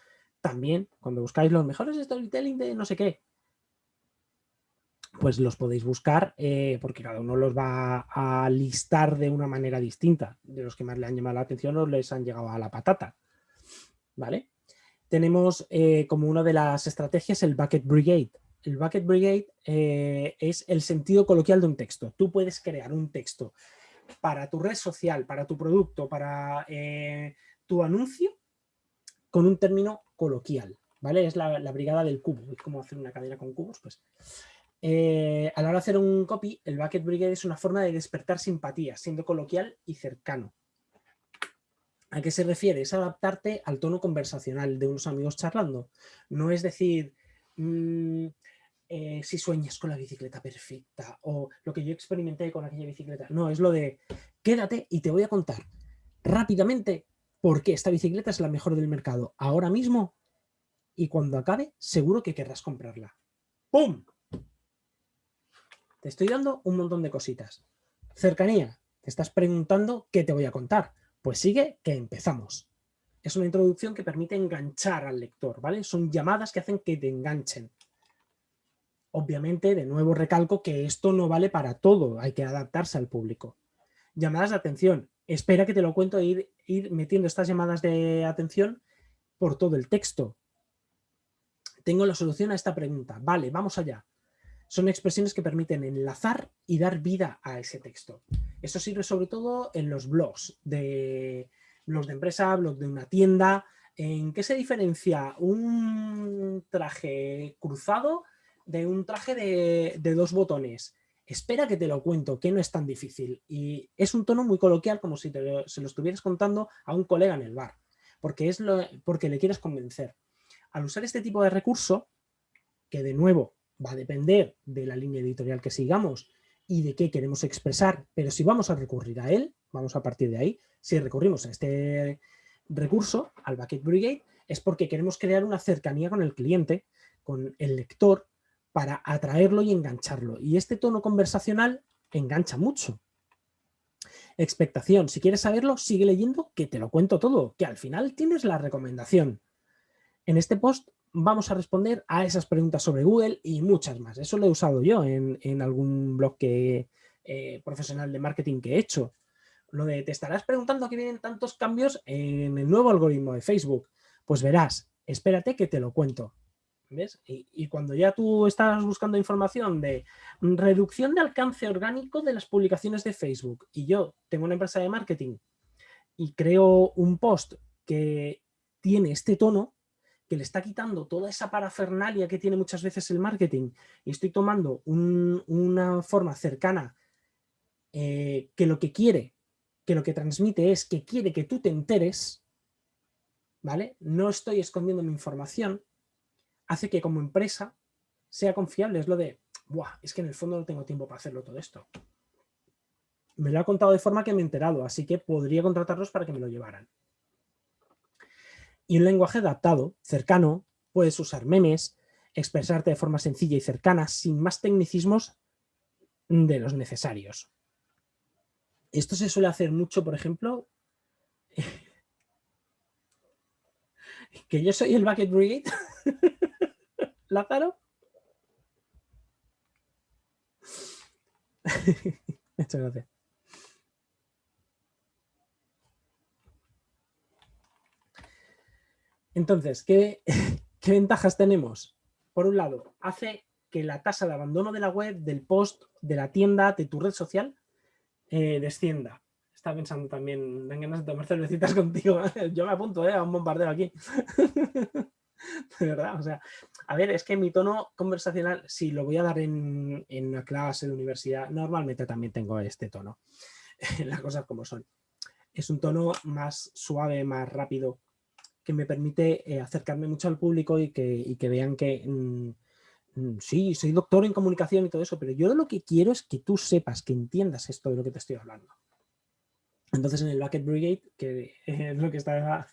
[SPEAKER 2] También, cuando buscáis los mejores storytelling de no sé qué, pues los podéis buscar eh, porque cada uno los va a listar de una manera distinta. De los que más le han llamado la atención o les han llegado a la patata. ¿Vale? Tenemos eh, como una de las estrategias el Bucket Brigade. El Bucket Brigade eh, es el sentido coloquial de un texto. Tú puedes crear un texto para tu red social, para tu producto, para tu anuncio, con un término coloquial. ¿Vale? Es la, brigada del cubo. Es como hacer una cadena con cubos. Pues eh, a la hora de hacer un copy, el Bucket Brigade es una forma de despertar simpatía, siendo coloquial y cercano. ¿A qué se refiere? Es adaptarte al tono conversacional de unos amigos charlando. No es decir, mm, eh, si sueñas con la bicicleta perfecta o lo que yo experimenté con aquella bicicleta. No, es lo de quédate y te voy a contar rápidamente por qué esta bicicleta es la mejor del mercado ahora mismo y cuando acabe seguro que querrás comprarla. ¡Pum! Te estoy dando un montón de cositas. Cercanía. Te estás preguntando qué te voy a contar. Pues sigue que empezamos. Es una introducción que permite enganchar al lector, ¿vale? Son llamadas que hacen que te enganchen. Obviamente, de nuevo recalco que esto no vale para todo, hay que adaptarse al público. Llamadas de atención. Espera que te lo cuento e ir, metiendo estas llamadas de atención por todo el texto. Tengo la solución a esta pregunta. Vale, vamos allá son expresiones que permiten enlazar y dar vida a ese texto. Eso sirve sobre todo en los blogs de blogs de empresa, blogs de una tienda. ¿En qué se diferencia un traje cruzado de un traje de, dos botones? Espera que te lo cuento, que no es tan difícil. Y es un tono muy coloquial, como si se lo estuvieras contando a un colega en el bar, porque, es lo, porque le quieres convencer. Al usar este tipo de recurso, que de nuevo va a depender de la línea editorial que sigamos y de qué queremos expresar, pero si vamos a recurrir a él, vamos a partir de ahí, si recurrimos a este recurso, al Bucket Brigade, es porque queremos crear una cercanía con el cliente, con el lector, para atraerlo y engancharlo. Y este tono conversacional engancha mucho. Expectación, si quieres saberlo, sigue leyendo que te lo cuento todo, que al final tienes la recomendación. En este post vamos a responder a esas preguntas sobre Google y muchas más. Eso lo he usado yo en, algún blog que, eh, profesional de marketing que he hecho. Lo de te estarás preguntando que vienen tantos cambios en el nuevo algoritmo de Facebook. Pues verás, espérate que te lo cuento. ¿Ves? Y, cuando ya tú estás buscando información de reducción de alcance orgánico de las publicaciones de Facebook y yo tengo una empresa de marketing y creo un post que tiene este tono, que le está quitando toda esa parafernalia que tiene muchas veces el marketing y estoy tomando una forma cercana eh, que lo que quiere, que lo que transmite es que quiere que tú te enteres, ¿vale? No estoy escondiendo mi información, hace que como empresa sea confiable. Es lo de, Buah, es que en el fondo no tengo tiempo para hacerlo todo esto. Me lo ha contado de forma que me he enterado, así que podría contratarlos para que me lo llevaran. Y un lenguaje adaptado, cercano, puedes usar memes, expresarte de forma sencilla y cercana, sin más tecnicismos de los necesarios. Esto se suele hacer mucho, por ejemplo, *laughs* que yo soy el Bucket Brigade, *laughs* Lázaro. *laughs* Muchas gracias. Entonces, ¿qué, *laughs* ¿qué, ventajas tenemos? Por un lado, hace que la tasa de abandono de la web, del post, de la tienda, de tu red social, eh, descienda. Está pensando también, vengan ganas de tomar cervecitas *laughs* contigo. Yo me apunto eh, a un bombardeo aquí. *laughs* de verdad, o sea, a ver, es que mi tono conversacional, si lo voy a dar en, en una clase de universidad, normalmente también tengo este tono, *laughs* las cosas como son. Es un tono más suave, más rápido, que me permite eh, acercarme mucho al público y que, y que vean que mm, mm, sí, soy doctor en comunicación y todo eso, pero yo lo que quiero es que tú sepas, que entiendas esto de lo que te estoy hablando. Entonces en el Bucket Brigade, que *laughs* es lo que estaba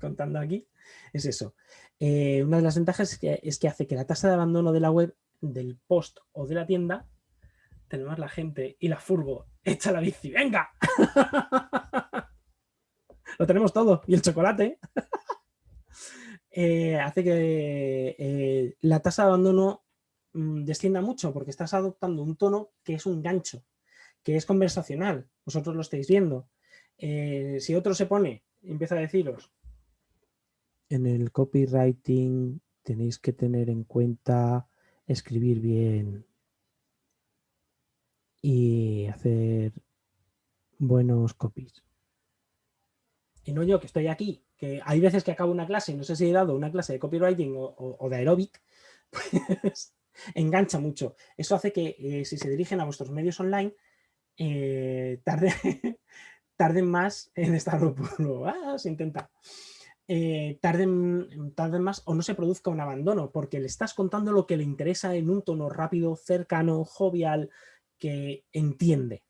[SPEAKER 2] contando aquí, es eso. Eh, una de las ventajas es que, es que, hace que la tasa de abandono de la web, del post o de la tienda, tenemos la gente y la furgo, echa la bici, ¡venga! *laughs* Lo tenemos todo, y el chocolate. *laughs* Eh, hace que eh, la tasa de abandono mm, descienda mucho porque estás adoptando un tono que es un gancho, que es conversacional, vosotros lo estáis viendo. si otro se pone empieza a deciros, en el copywriting tenéis que tener en cuenta escribir bien y hacer buenos copies. Y no yo que estoy aquí, que hay veces que acabo una clase, no sé si he dado una clase de copywriting o, de aeróbic, *laughs* pues engancha mucho. Eso hace que eh, si se dirigen a vuestros medios online, eh, tarde, *laughs* tarden más en estar ah, se intenta. Eh, tarden, más o no se produzca un abandono, porque le estás contando lo que le interesa en un tono rápido, cercano, jovial, que entiende.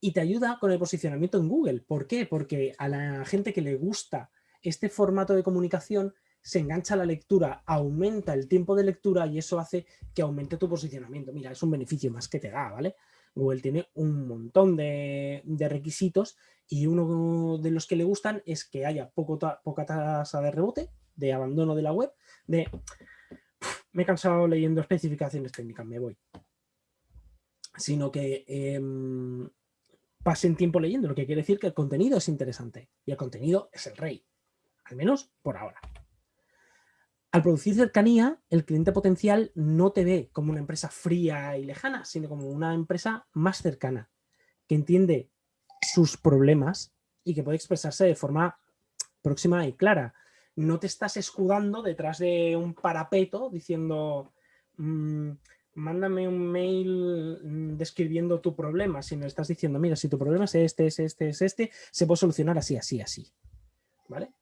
[SPEAKER 2] Y te ayuda con el posicionamiento en Google. ¿Por qué? Porque a la gente que le gusta este formato de comunicación se engancha la lectura, aumenta el tiempo de lectura y eso hace que aumente tu posicionamiento. Mira, es un beneficio más que te da, ¿vale? Google tiene un montón de, requisitos y uno de los que le gustan es que haya poca tasa de rebote, de abandono de la web, de me he cansado leyendo especificaciones técnicas, me voy. Sino que em, pasen tiempo leyendo, lo que quiere decir que el contenido es interesante y el contenido es el rey, al menos por ahora. Al producir cercanía, el cliente potencial no te ve como una empresa fría y lejana, sino como una empresa más cercana, que entiende sus problemas y que puede expresarse de forma próxima y clara. No te estás escudando detrás de un parapeto diciendo mm, mándame un mail mm, describiendo tu problema, sino estás diciendo, mira, si tu problema es este, es este, es este, se puede solucionar así, así, así. ¿Vale?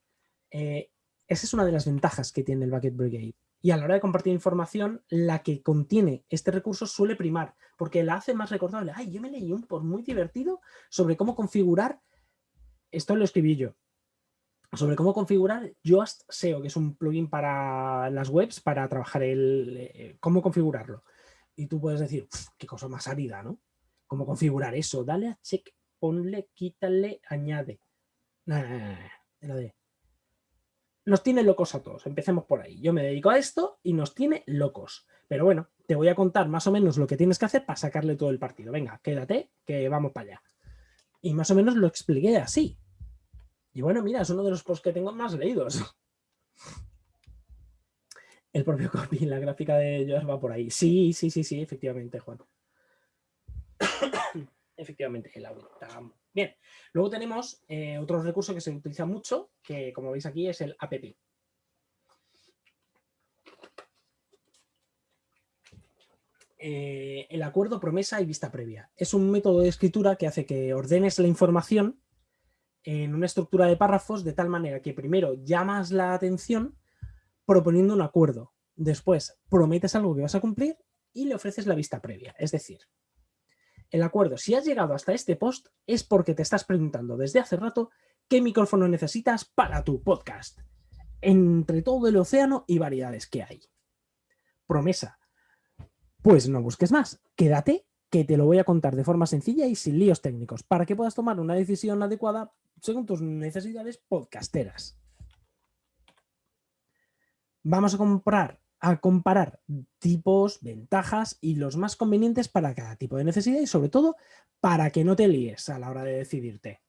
[SPEAKER 2] Eh, esa es una de las ventajas que tiene el Bucket Brigade. Y a la hora de compartir información, la que contiene este recurso suele primar, porque la hace más recordable. Ay, yo me leí un por muy divertido sobre cómo configurar, esto lo escribí yo, sobre cómo configurar Yoast SEO, que es un plugin para las webs, para trabajar el, eh, cómo configurarlo. Y tú puedes decir, qué cosa más árida, ¿no? ¿Cómo configurar eso? Dale a check, ponle, quítale, añade. de nos tiene locos a todos, empecemos por ahí. Yo me dedico a esto y nos tiene locos. Pero bueno, te voy a contar más o menos lo que tienes que hacer para sacarle todo el partido. Venga, quédate, que vamos para allá. Y más o menos lo expliqué así. Y bueno, mira, es uno de los posts que tengo más leídos. *laughs* El propio copy, la gráfica de Joas va por ahí. Sí, sí, sí, sí, efectivamente, Juan. *coughs* efectivamente, el audita. Bien, luego tenemos eh, otro recurso que se utiliza mucho, que como veis aquí es el app. eh, el acuerdo, promesa y vista previa. Es un método de escritura que hace que ordenes la información en una estructura de párrafos de tal manera que primero llamas la atención proponiendo un acuerdo. Después prometes algo que vas a cumplir y le ofreces la vista previa. Es decir, el acuerdo, si has llegado hasta este post es porque te estás preguntando desde hace rato qué micrófono necesitas para tu podcast. Entre todo el océano y variedades que hay. Promesa. Pues no busques más. Quédate que te lo voy a contar de forma sencilla y sin líos técnicos para que puedas tomar una decisión adecuada según tus necesidades podcasteras. Vamos a comprar a comparar tipos, ventajas y los más convenientes para cada tipo de necesidad y sobre todo para que no te líes a la hora de decidirte.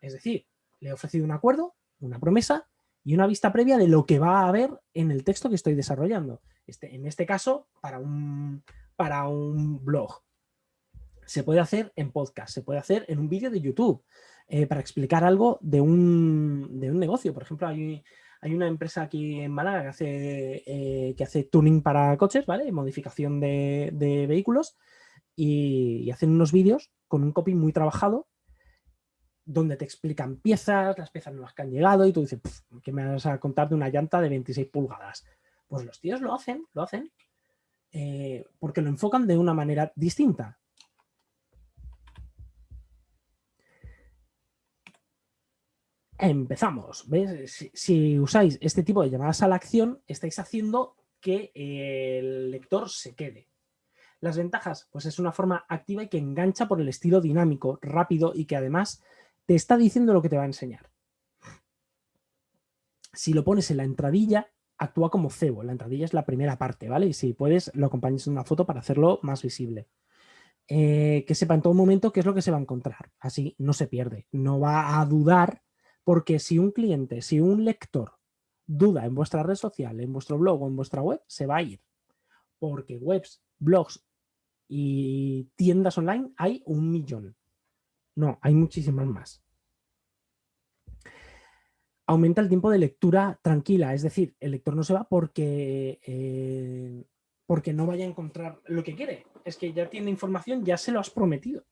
[SPEAKER 2] Es decir, le he ofrecido un acuerdo, una promesa y una vista previa de lo que va a haber en el texto que estoy desarrollando. Este, en este caso, para un, para un blog. Se puede hacer en podcast, se puede hacer en un vídeo de YouTube, eh, para explicar algo de un, de un negocio. Por ejemplo, hay, hay una empresa aquí en Málaga que hace, eh, que hace tuning para coches, ¿vale? Modificación de, vehículos y, hacen unos vídeos con un copy muy trabajado donde te explican piezas, las piezas nuevas que han llegado y tú dices, ¿qué me vas a contar de una llanta de 26 pulgadas? Pues los tíos lo hacen, lo hacen, eh, porque lo enfocan de una manera distinta. Empezamos. Si, usáis este tipo de llamadas a la acción, estáis haciendo que el lector se quede. Las ventajas, pues es una forma activa y que engancha por el estilo dinámico, rápido y que además te está diciendo lo que te va a enseñar. Si lo pones en la entradilla, actúa como cebo. La entradilla es la primera parte, ¿vale? Y si puedes, lo acompañes en una foto para hacerlo más visible. Eh, que sepa en todo momento qué es lo que se va a encontrar. Así no se pierde. No va a dudar porque si un cliente, si un lector duda en vuestra red social, en vuestro blog o en vuestra web, se va a ir. Porque webs, blogs y tiendas online hay un millón. No, hay muchísimas más. Aumenta el tiempo de lectura tranquila, es decir, el lector no se va porque, eh, porque no vaya a encontrar lo que quiere. Es que ya tiene información, ya se lo has prometido.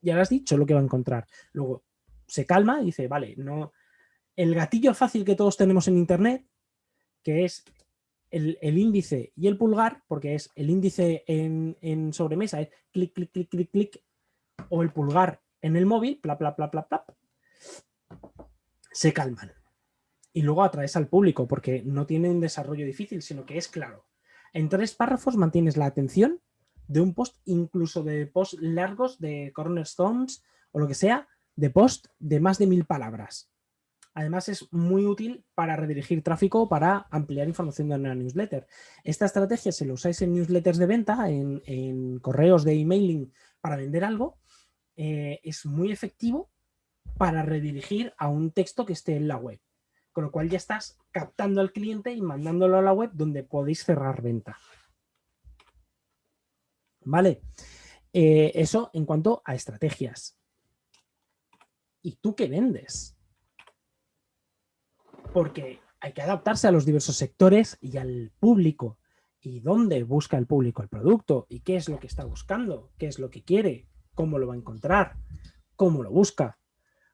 [SPEAKER 2] Ya le has dicho lo que va a encontrar. Luego, se calma y dice, vale, no el gatillo fácil que todos tenemos en Internet, que es el, índice y el pulgar, porque es el índice en, sobremesa, es clic, clic, clic, clic, clic, o el pulgar en el móvil, bla, bla, bla, bla, bla, se calman. Y luego atraes al público, porque no tiene un desarrollo difícil, sino que es claro. En tres párrafos mantienes la atención de un post, incluso de posts largos, de cornerstones o lo que sea, de post de más de mil palabras. Además es muy útil para redirigir tráfico para ampliar información de una newsletter. Esta estrategia, si lo usáis en newsletters de venta, en, correos de emailing para vender algo, eh, es muy efectivo para redirigir a un texto que esté en la web. Con lo cual ya estás captando al cliente y mandándolo a la web donde podéis cerrar venta. ¿Vale? Eh, eso en cuanto a estrategias. ¿Y tú qué vendes? Porque hay que adaptarse a los diversos sectores y al público. ¿Y dónde busca el público el producto? ¿Y qué es lo que está buscando? ¿Qué es lo que quiere? ¿Cómo lo va a encontrar? ¿Cómo lo busca?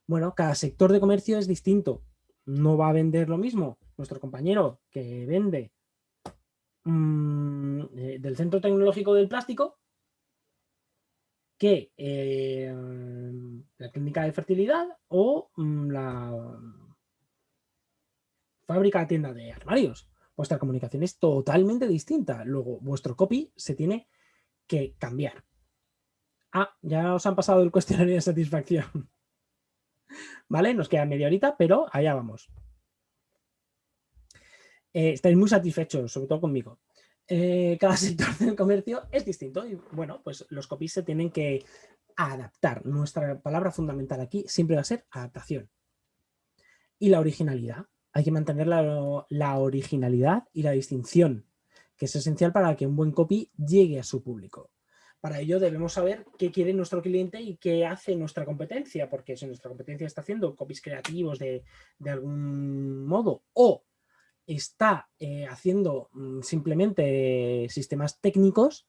[SPEAKER 2] Bueno, cada sector de comercio es distinto. No va a vender lo mismo nuestro compañero que vende mm, eh, del Centro Tecnológico del Plástico que eh, la clínica de fertilidad o mm, la fábrica tienda de armarios. Vuestra comunicación es totalmente distinta. Luego, vuestro copy se tiene que cambiar. Ah, ya os han pasado el cuestionario de satisfacción. *laughs* ¿Vale? Nos queda media horita, pero allá vamos. Eh, estáis muy satisfechos, sobre todo conmigo. Eh, cada *laughs* sector del comercio es distinto y bueno, pues los copies se tienen que adaptar. Nuestra palabra fundamental aquí siempre va a ser adaptación. Y la originalidad. Hay que mantener la, originalidad y la distinción, que es esencial para que un buen copy llegue a su público. Para ello debemos saber qué quiere nuestro cliente y qué hace nuestra competencia, porque si nuestra competencia está haciendo copies creativos de, de algún modo o está eh, haciendo mm, simplemente sistemas técnicos,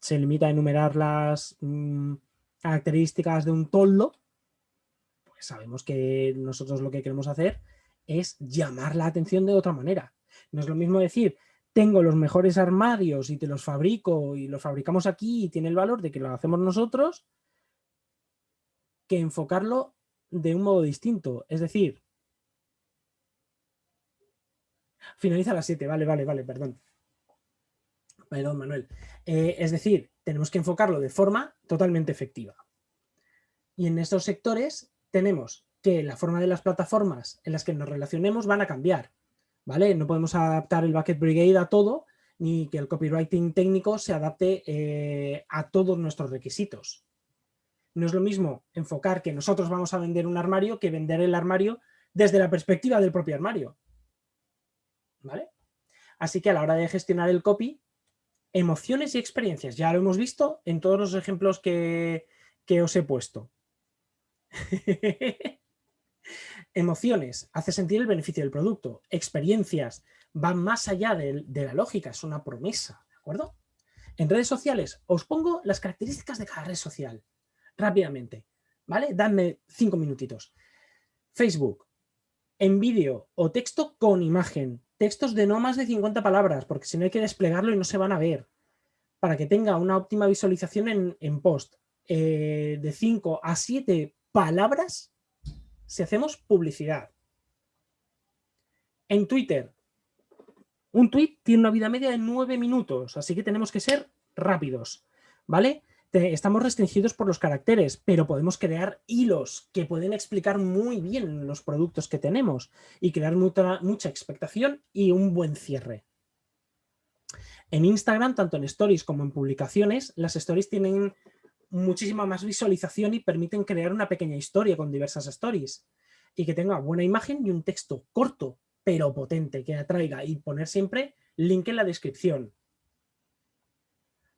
[SPEAKER 2] se limita a enumerar las mm, características de un toldo, pues sabemos que nosotros lo que queremos hacer es llamar la atención de otra manera. No es lo mismo decir, tengo los mejores armarios y te los fabrico y los fabricamos aquí y tiene el valor de que lo hacemos nosotros, que enfocarlo de un modo distinto. Es decir, finaliza a las 7, vale, vale, vale, perdón. Perdón, Manuel. Eh, es decir, tenemos que enfocarlo de forma totalmente efectiva. Y en estos sectores tenemos que la forma de las plataformas en las que nos relacionemos van a cambiar. ¿vale? No podemos adaptar el Bucket Brigade a todo, ni que el copywriting técnico se adapte eh, a todos nuestros requisitos. No es lo mismo enfocar que nosotros vamos a vender un armario que vender el armario desde la perspectiva del propio armario. ¿Vale? Así que a la hora de gestionar el copy, emociones y experiencias, ya lo hemos visto en todos los ejemplos que, que os he puesto. *laughs* Emociones, hace sentir el beneficio del producto. Experiencias, van más allá de, la lógica, es una promesa, ¿de acuerdo? En redes sociales, os pongo las características de cada red social, rápidamente, ¿vale? Dadme cinco minutitos. Facebook, en vídeo o texto con imagen, textos de no más de 50 palabras, porque si no hay que desplegarlo y no se van a ver, para que tenga una óptima visualización en, post. Eh, de 5 a 7 palabras si hacemos publicidad. En Twitter, un tweet tiene una vida media de nueve minutos, así que tenemos que ser rápidos, ¿vale? Estamos restringidos por los caracteres, pero podemos crear hilos que pueden explicar muy bien los productos que tenemos y crear mucha, mucha expectación y un buen cierre. En Instagram, tanto en stories como en publicaciones, las stories tienen muchísima más visualización y permiten crear una pequeña historia con diversas stories y que tenga buena imagen y un texto corto pero potente que atraiga y poner siempre link en la descripción.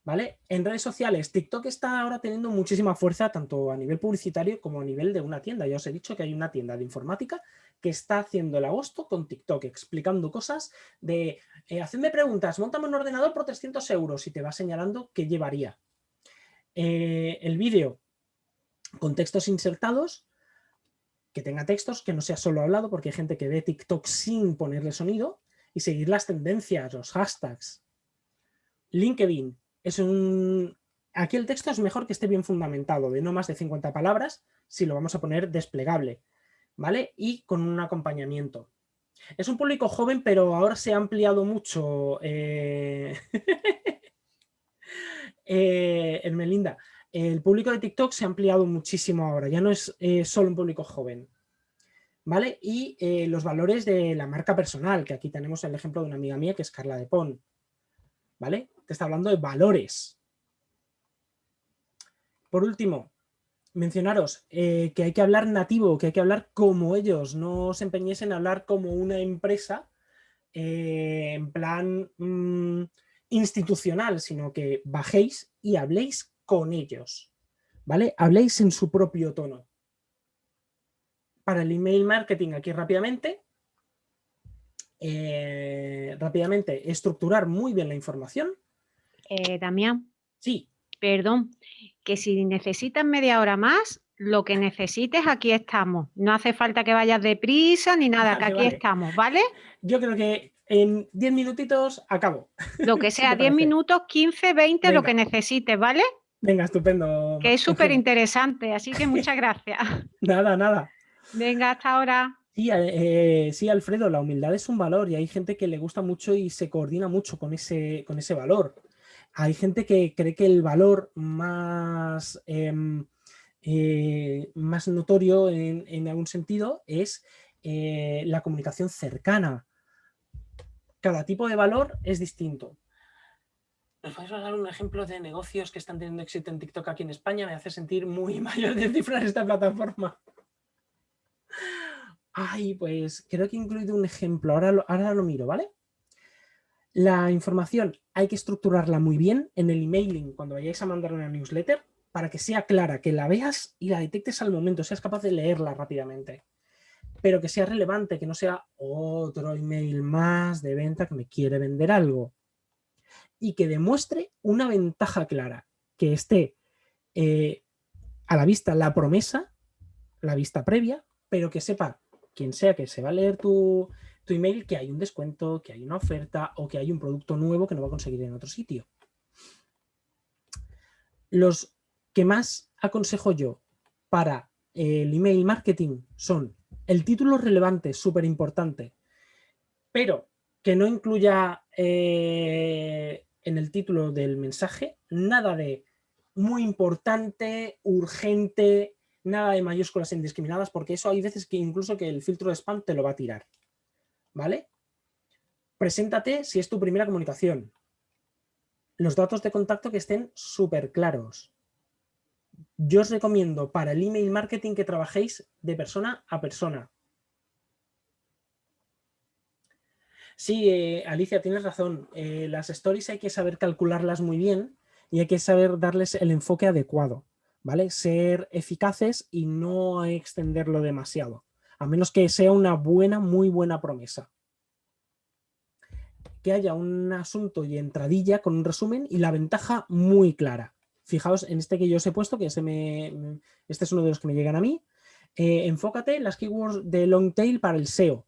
[SPEAKER 2] ¿Vale? En redes sociales, TikTok está ahora teniendo muchísima fuerza tanto a nivel publicitario como a nivel de una tienda. Ya os he dicho que hay una tienda de informática que está haciendo el agosto con TikTok, explicando cosas de eh, hacedme preguntas, montame un ordenador por 300 euros y te va señalando qué llevaría. Eh, el vídeo con textos insertados, que tenga textos, que no sea solo hablado, porque hay gente que ve TikTok sin ponerle sonido, y seguir las tendencias, los hashtags. LinkedIn es un... Aquí el texto es mejor que esté bien fundamentado, de no más de 50 palabras, si lo vamos a poner desplegable, ¿vale? Y con un acompañamiento. Es un público joven, pero ahora se ha ampliado mucho. Eh... *laughs* eh, Melinda, el público de TikTok se ha ampliado muchísimo ahora, ya no es solo un público joven. ¿Vale? Y eh, los valores de la marca personal, que aquí tenemos el ejemplo de una amiga mía que es Carla de Pon. ¿Vale? Te está hablando de valores. Por último, mencionaros eh, que hay que hablar nativo, que hay que hablar como ellos, no os empeñéis en hablar como una empresa en plan mm, institucional, sino que bajéis y habléis con ellos, ¿vale? Habléis en su propio tono. Para el email marketing, aquí rápidamente, eh, rápidamente, estructurar muy bien la información.
[SPEAKER 4] Eh, Damián.
[SPEAKER 2] Sí.
[SPEAKER 4] Perdón, que si necesitas media hora más, lo que necesites, aquí estamos. No hace falta que vayas deprisa ni nada, que aquí estamos, ¿vale?
[SPEAKER 2] Yo creo que en 10 minutitos acabo.
[SPEAKER 4] Lo que *laughs* sea, 10 minutos, 15, 20, lo que necesites, ¿vale?
[SPEAKER 2] Venga, estupendo.
[SPEAKER 4] Que es *laughs* súper interesante, así que muchas gracias. *laughs*
[SPEAKER 2] nada, nada.
[SPEAKER 4] Venga, hasta ahora.
[SPEAKER 2] Sí, eh, sí, Alfredo, la humildad es un valor y hay gente que le gusta mucho y se coordina mucho con ese, con ese valor. Hay gente que cree que el valor más, em, eh, más notorio en, algún sentido es eh, la comunicación cercana, cada tipo de valor es distinto. ¿Nos a dar un ejemplo de negocios que están teniendo éxito en TikTok aquí en España? Me hace sentir muy *laughs* mayor de cifras esta plataforma. Ay, pues creo que he incluido un ejemplo. Ahora ahora lo miro, ¿vale? La información hay que estructurarla muy bien en el emailing cuando vayáis a mandar una newsletter para que sea clara, que la veas y la detectes al momento, seas capaz de leerla rápidamente pero que sea relevante, que no sea otro email más de venta que me quiere vender algo. y que demuestre una ventaja clara, que esté eh, a la vista la promesa, la vista previa, pero que sepa quien sea que se va a leer tu, tu email que hay un descuento, que hay una oferta o que hay un producto nuevo que no va a conseguir en otro sitio. Los que más aconsejo yo para el email marketing son el título relevante, súper importante, pero que no incluya eh, en el título del mensaje nada de muy importante, urgente, nada de mayúsculas indiscriminadas, porque eso hay veces que incluso que el filtro de spam te lo va a tirar. ¿Vale? Preséntate si es tu primera comunicación. Los datos de contacto que estén súper claros. Yo os recomiendo para el email marketing que trabajéis de persona a persona. Sí, eh, Alicia, tienes razón. Eh, las stories hay que saber calcularlas muy bien y hay que saber darles el enfoque adecuado, ¿vale? Ser eficaces y no extenderlo demasiado, a menos que sea una buena, muy buena promesa. Que haya un asunto y entradilla con un resumen y la ventaja muy clara. Fijaos en este que yo os he puesto, que este, me, este es uno de los que me llegan a mí. Eh, enfócate en las keywords de long tail para el SEO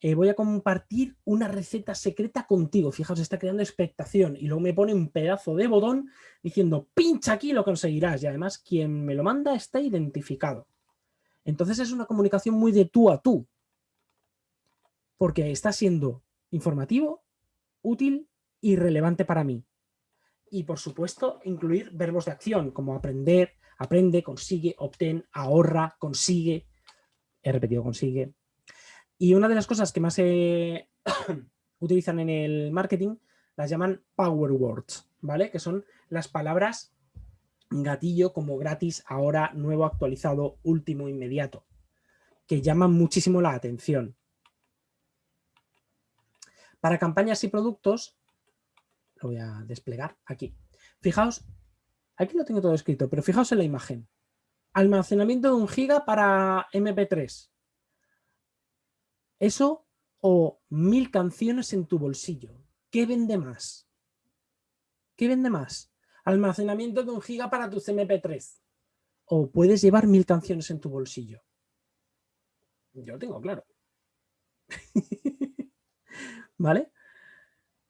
[SPEAKER 2] eh, voy a compartir una receta secreta contigo. Fijaos, está creando expectación. Y luego me pone un pedazo de botón diciendo, pincha aquí lo conseguirás. Y además, quien me lo manda está identificado. Entonces es una comunicación muy de tú a tú. Porque está siendo informativo, útil y relevante para mí. Y por supuesto, incluir verbos de acción, como aprender, aprende, consigue, obtén, ahorra, consigue. He repetido consigue, y una de las cosas que más se *coughs* utilizan en el marketing las llaman power words, ¿vale? Que son las palabras gatillo como gratis, ahora, nuevo, actualizado, último, inmediato, que llaman muchísimo la atención. Para campañas y productos, lo voy a desplegar aquí. Fijaos, aquí lo tengo todo escrito, pero fijaos en la imagen. Almacenamiento de un giga para MP3. Eso o mil canciones en tu bolsillo. ¿Qué vende más? ¿Qué vende más? Almacenamiento de un giga para tu MP3. O puedes llevar mil canciones en tu bolsillo. Yo lo tengo claro. *laughs* ¿Vale?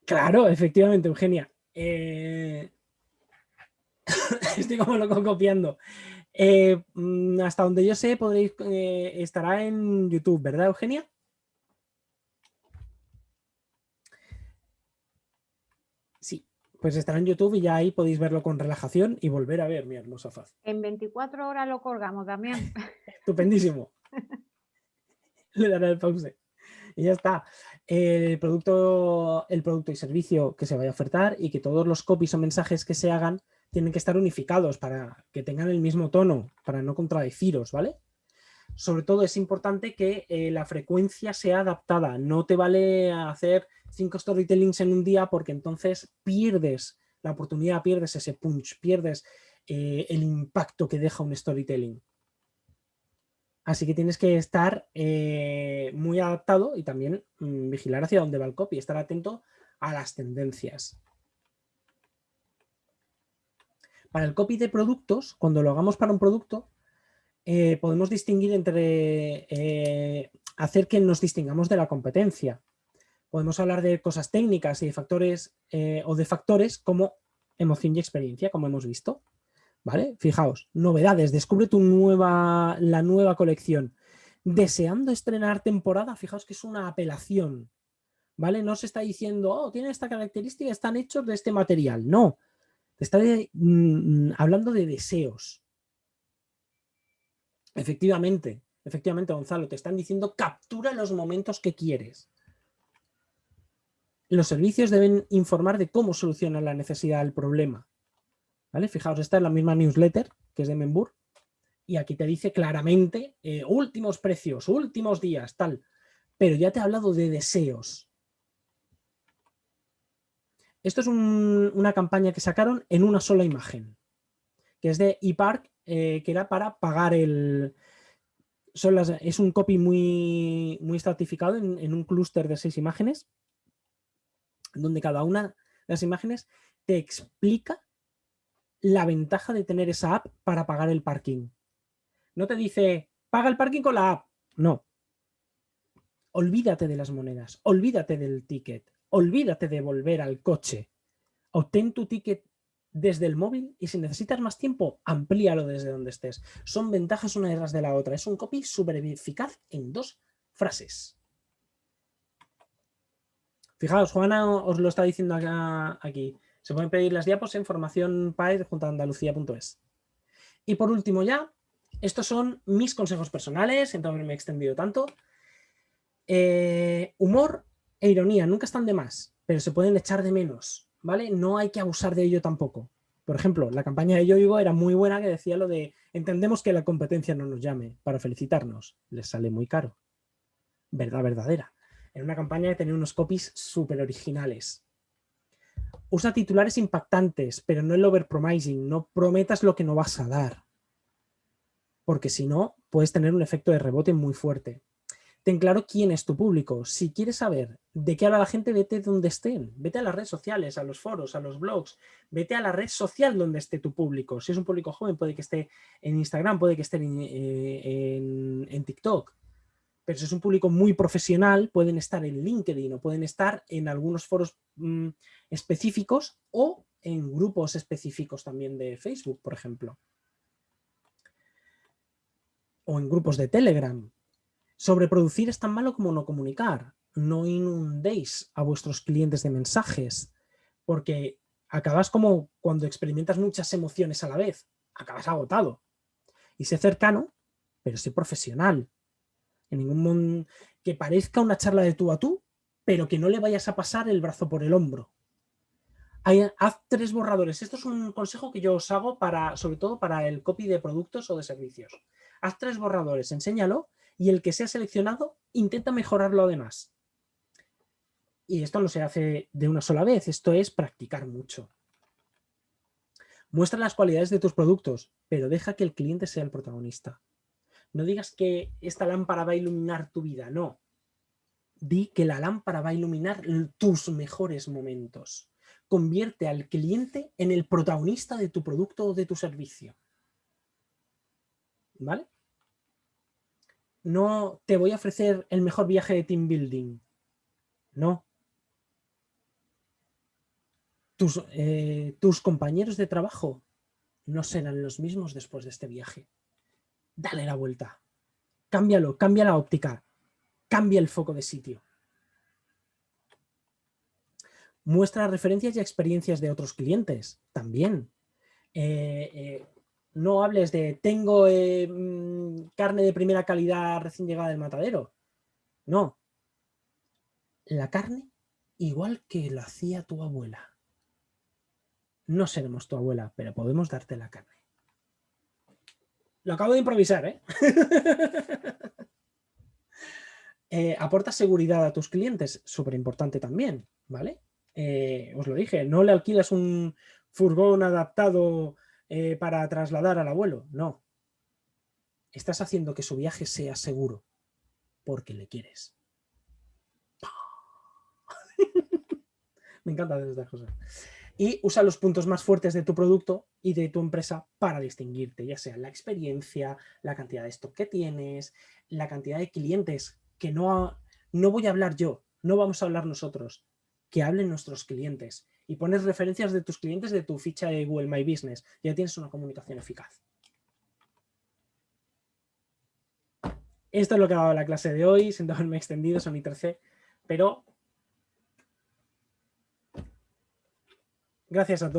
[SPEAKER 2] Claro, efectivamente, Eugenia. Eh, *laughs* estoy como loco copiando. Eh, mm, hasta donde yo sé, podréis eh, estará en YouTube, ¿verdad, Eugenia? Pues estará en YouTube y ya ahí podéis verlo con relajación y volver a ver mi hermosa faz.
[SPEAKER 4] En 24 horas lo colgamos también. *laughs*
[SPEAKER 2] Estupendísimo. Le daré el pause. Y ya está. El producto, el producto y servicio que se vaya a ofertar y que todos los copies o mensajes que se hagan tienen que estar unificados para que tengan el mismo tono, para no contradeciros, ¿vale? sobre todo es importante que eh, la frecuencia sea adaptada. No te vale hacer cinco storytellings en un día porque entonces pierdes la oportunidad, pierdes ese punch, pierdes eh, el impacto que deja un storytelling. Así que tienes que estar eh, muy adaptado y también mm, vigilar hacia dónde va el copy, estar atento a las tendencias. Para el copy de productos, cuando lo hagamos para un producto, eh, podemos distinguir entre hacer que nos distingamos de la competencia. Podemos hablar de cosas técnicas y de factores eh, o de factores como emoción y experiencia, como hemos visto. ¿Vale? Fijaos, novedades, descubre tu nueva, la nueva colección. Deseando estrenar temporada, fijaos que es una apelación. ¿Vale? No se está diciendo, oh, tiene esta característica, están hechos de este material. No, te está mm, hablando de deseos. Efectivamente, efectivamente, Gonzalo, te están diciendo captura los momentos que quieres. Los servicios deben informar de cómo solucionan la necesidad del problema. ¿Vale? Fijaos, esta es la misma newsletter que es de Membur y aquí te dice claramente eh, últimos precios, últimos días, tal. Pero ya te he hablado de deseos. Esto es una campaña que sacaron en una sola imagen, que es de ePark eh, que era para pagar el... es un copy muy, muy estratificado en, un clúster de seis imágenes, donde cada una las imágenes, te explica la ventaja de tener esa app para pagar el parking. No te dice, paga el parking con la app. No. Olvídate de las monedas, olvídate del ticket, olvídate de volver al coche. Obtén tu ticket desde el móvil y si necesitas más tiempo, amplíalo desde donde estés. Son ventajas una detrás de la otra. Es un copy súper eficaz en dos frases. Fijaos, Juana os lo está diciendo aquí. Se pueden pedir las diapos en formación junto a andalucía.es. Y por último ya, estos son mis consejos personales, entonces me he extendido tanto. Eh, humor e ironía nunca están de más, pero se pueden echar de menos, ¿vale? No hay que abusar de ello tampoco. Por ejemplo, la campaña de Yoigo era muy buena que decía lo de entendemos que la competencia no nos llame para felicitarnos, les sale muy caro. Verdad verdadera. En una campaña que tenía unos copies súper originales. Usa titulares impactantes, pero no el overpromising, no prometas lo que no vas a dar. Porque si no, puedes tener un efecto de rebote muy fuerte. Ten claro quién es tu público. Si quieres saber de qué habla la gente, vete donde estén. Vete a las redes sociales, a los foros, a los blogs. Vete a la red social donde esté tu público. Si es un público joven, puede que esté en Instagram, puede que esté en, eh, TikTok. Pero si es un público muy profesional, pueden estar en LinkedIn o pueden estar en algunos foros mm, específicos o en grupos específicos también de Facebook, por ejemplo. O en grupos de Telegram Sobreproducir es tan malo como no comunicar. No inundéis a vuestros clientes de mensajes, porque acabas como cuando experimentas muchas emociones a la vez. Acabas agotado. Y sé cercano, pero sé profesional. En ningún que parezca una charla de tú a tú, pero que no le vayas a pasar el brazo por el hombro. haz tres borradores. Esto es un consejo que yo os hago para, sobre todo para el copy de productos o de servicios. Haz tres borradores, enséñalo y el que sea seleccionado intenta mejorarlo además. Y esto no se hace de una sola vez, esto es practicar mucho. Muestra las cualidades de tus productos, pero deja que el cliente sea el protagonista. No digas que esta lámpara va a iluminar tu vida, no. Di que la lámpara va a iluminar tus mejores momentos. Convierte al cliente en el protagonista de tu producto o de tu servicio. ¿Vale? no te voy a ofrecer el mejor viaje de team building. No. Tus, eh, tus compañeros de trabajo no serán los mismos después de este viaje. Dale la vuelta. Cámbialo, cambia la óptica. Cambia el foco de sitio. Muestra referencias y experiencias de otros clientes. También. Eh, eh, no hables de tengo eh, mm, carne de primera calidad recién llegada del matadero. No. La carne igual que lo hacía tu abuela. No seremos tu abuela, pero podemos darte la carne. Lo acabo de improvisar, ¿eh? *laughs* eh aporta seguridad a tus clientes, súper importante también, ¿vale? Eh, os lo dije, no le alquilas un furgón adaptado eh, para trasladar al abuelo. No. Estás haciendo que su viaje sea seguro porque le quieres. *laughs* Me encanta estas cosas. Y usa los puntos más fuertes de tu producto y de tu empresa para distinguirte, ya sea la experiencia, la cantidad de stock que tienes, la cantidad de clientes, que no, no voy a hablar yo, no vamos a hablar nosotros, que hablen nuestros clientes y pones referencias de tus clientes de tu ficha de Google My Business. Ya tienes una comunicación eficaz. Esto es lo que ha dado la clase de hoy, sin haberme *laughs* extendido, son mi tercer, pero gracias a todos.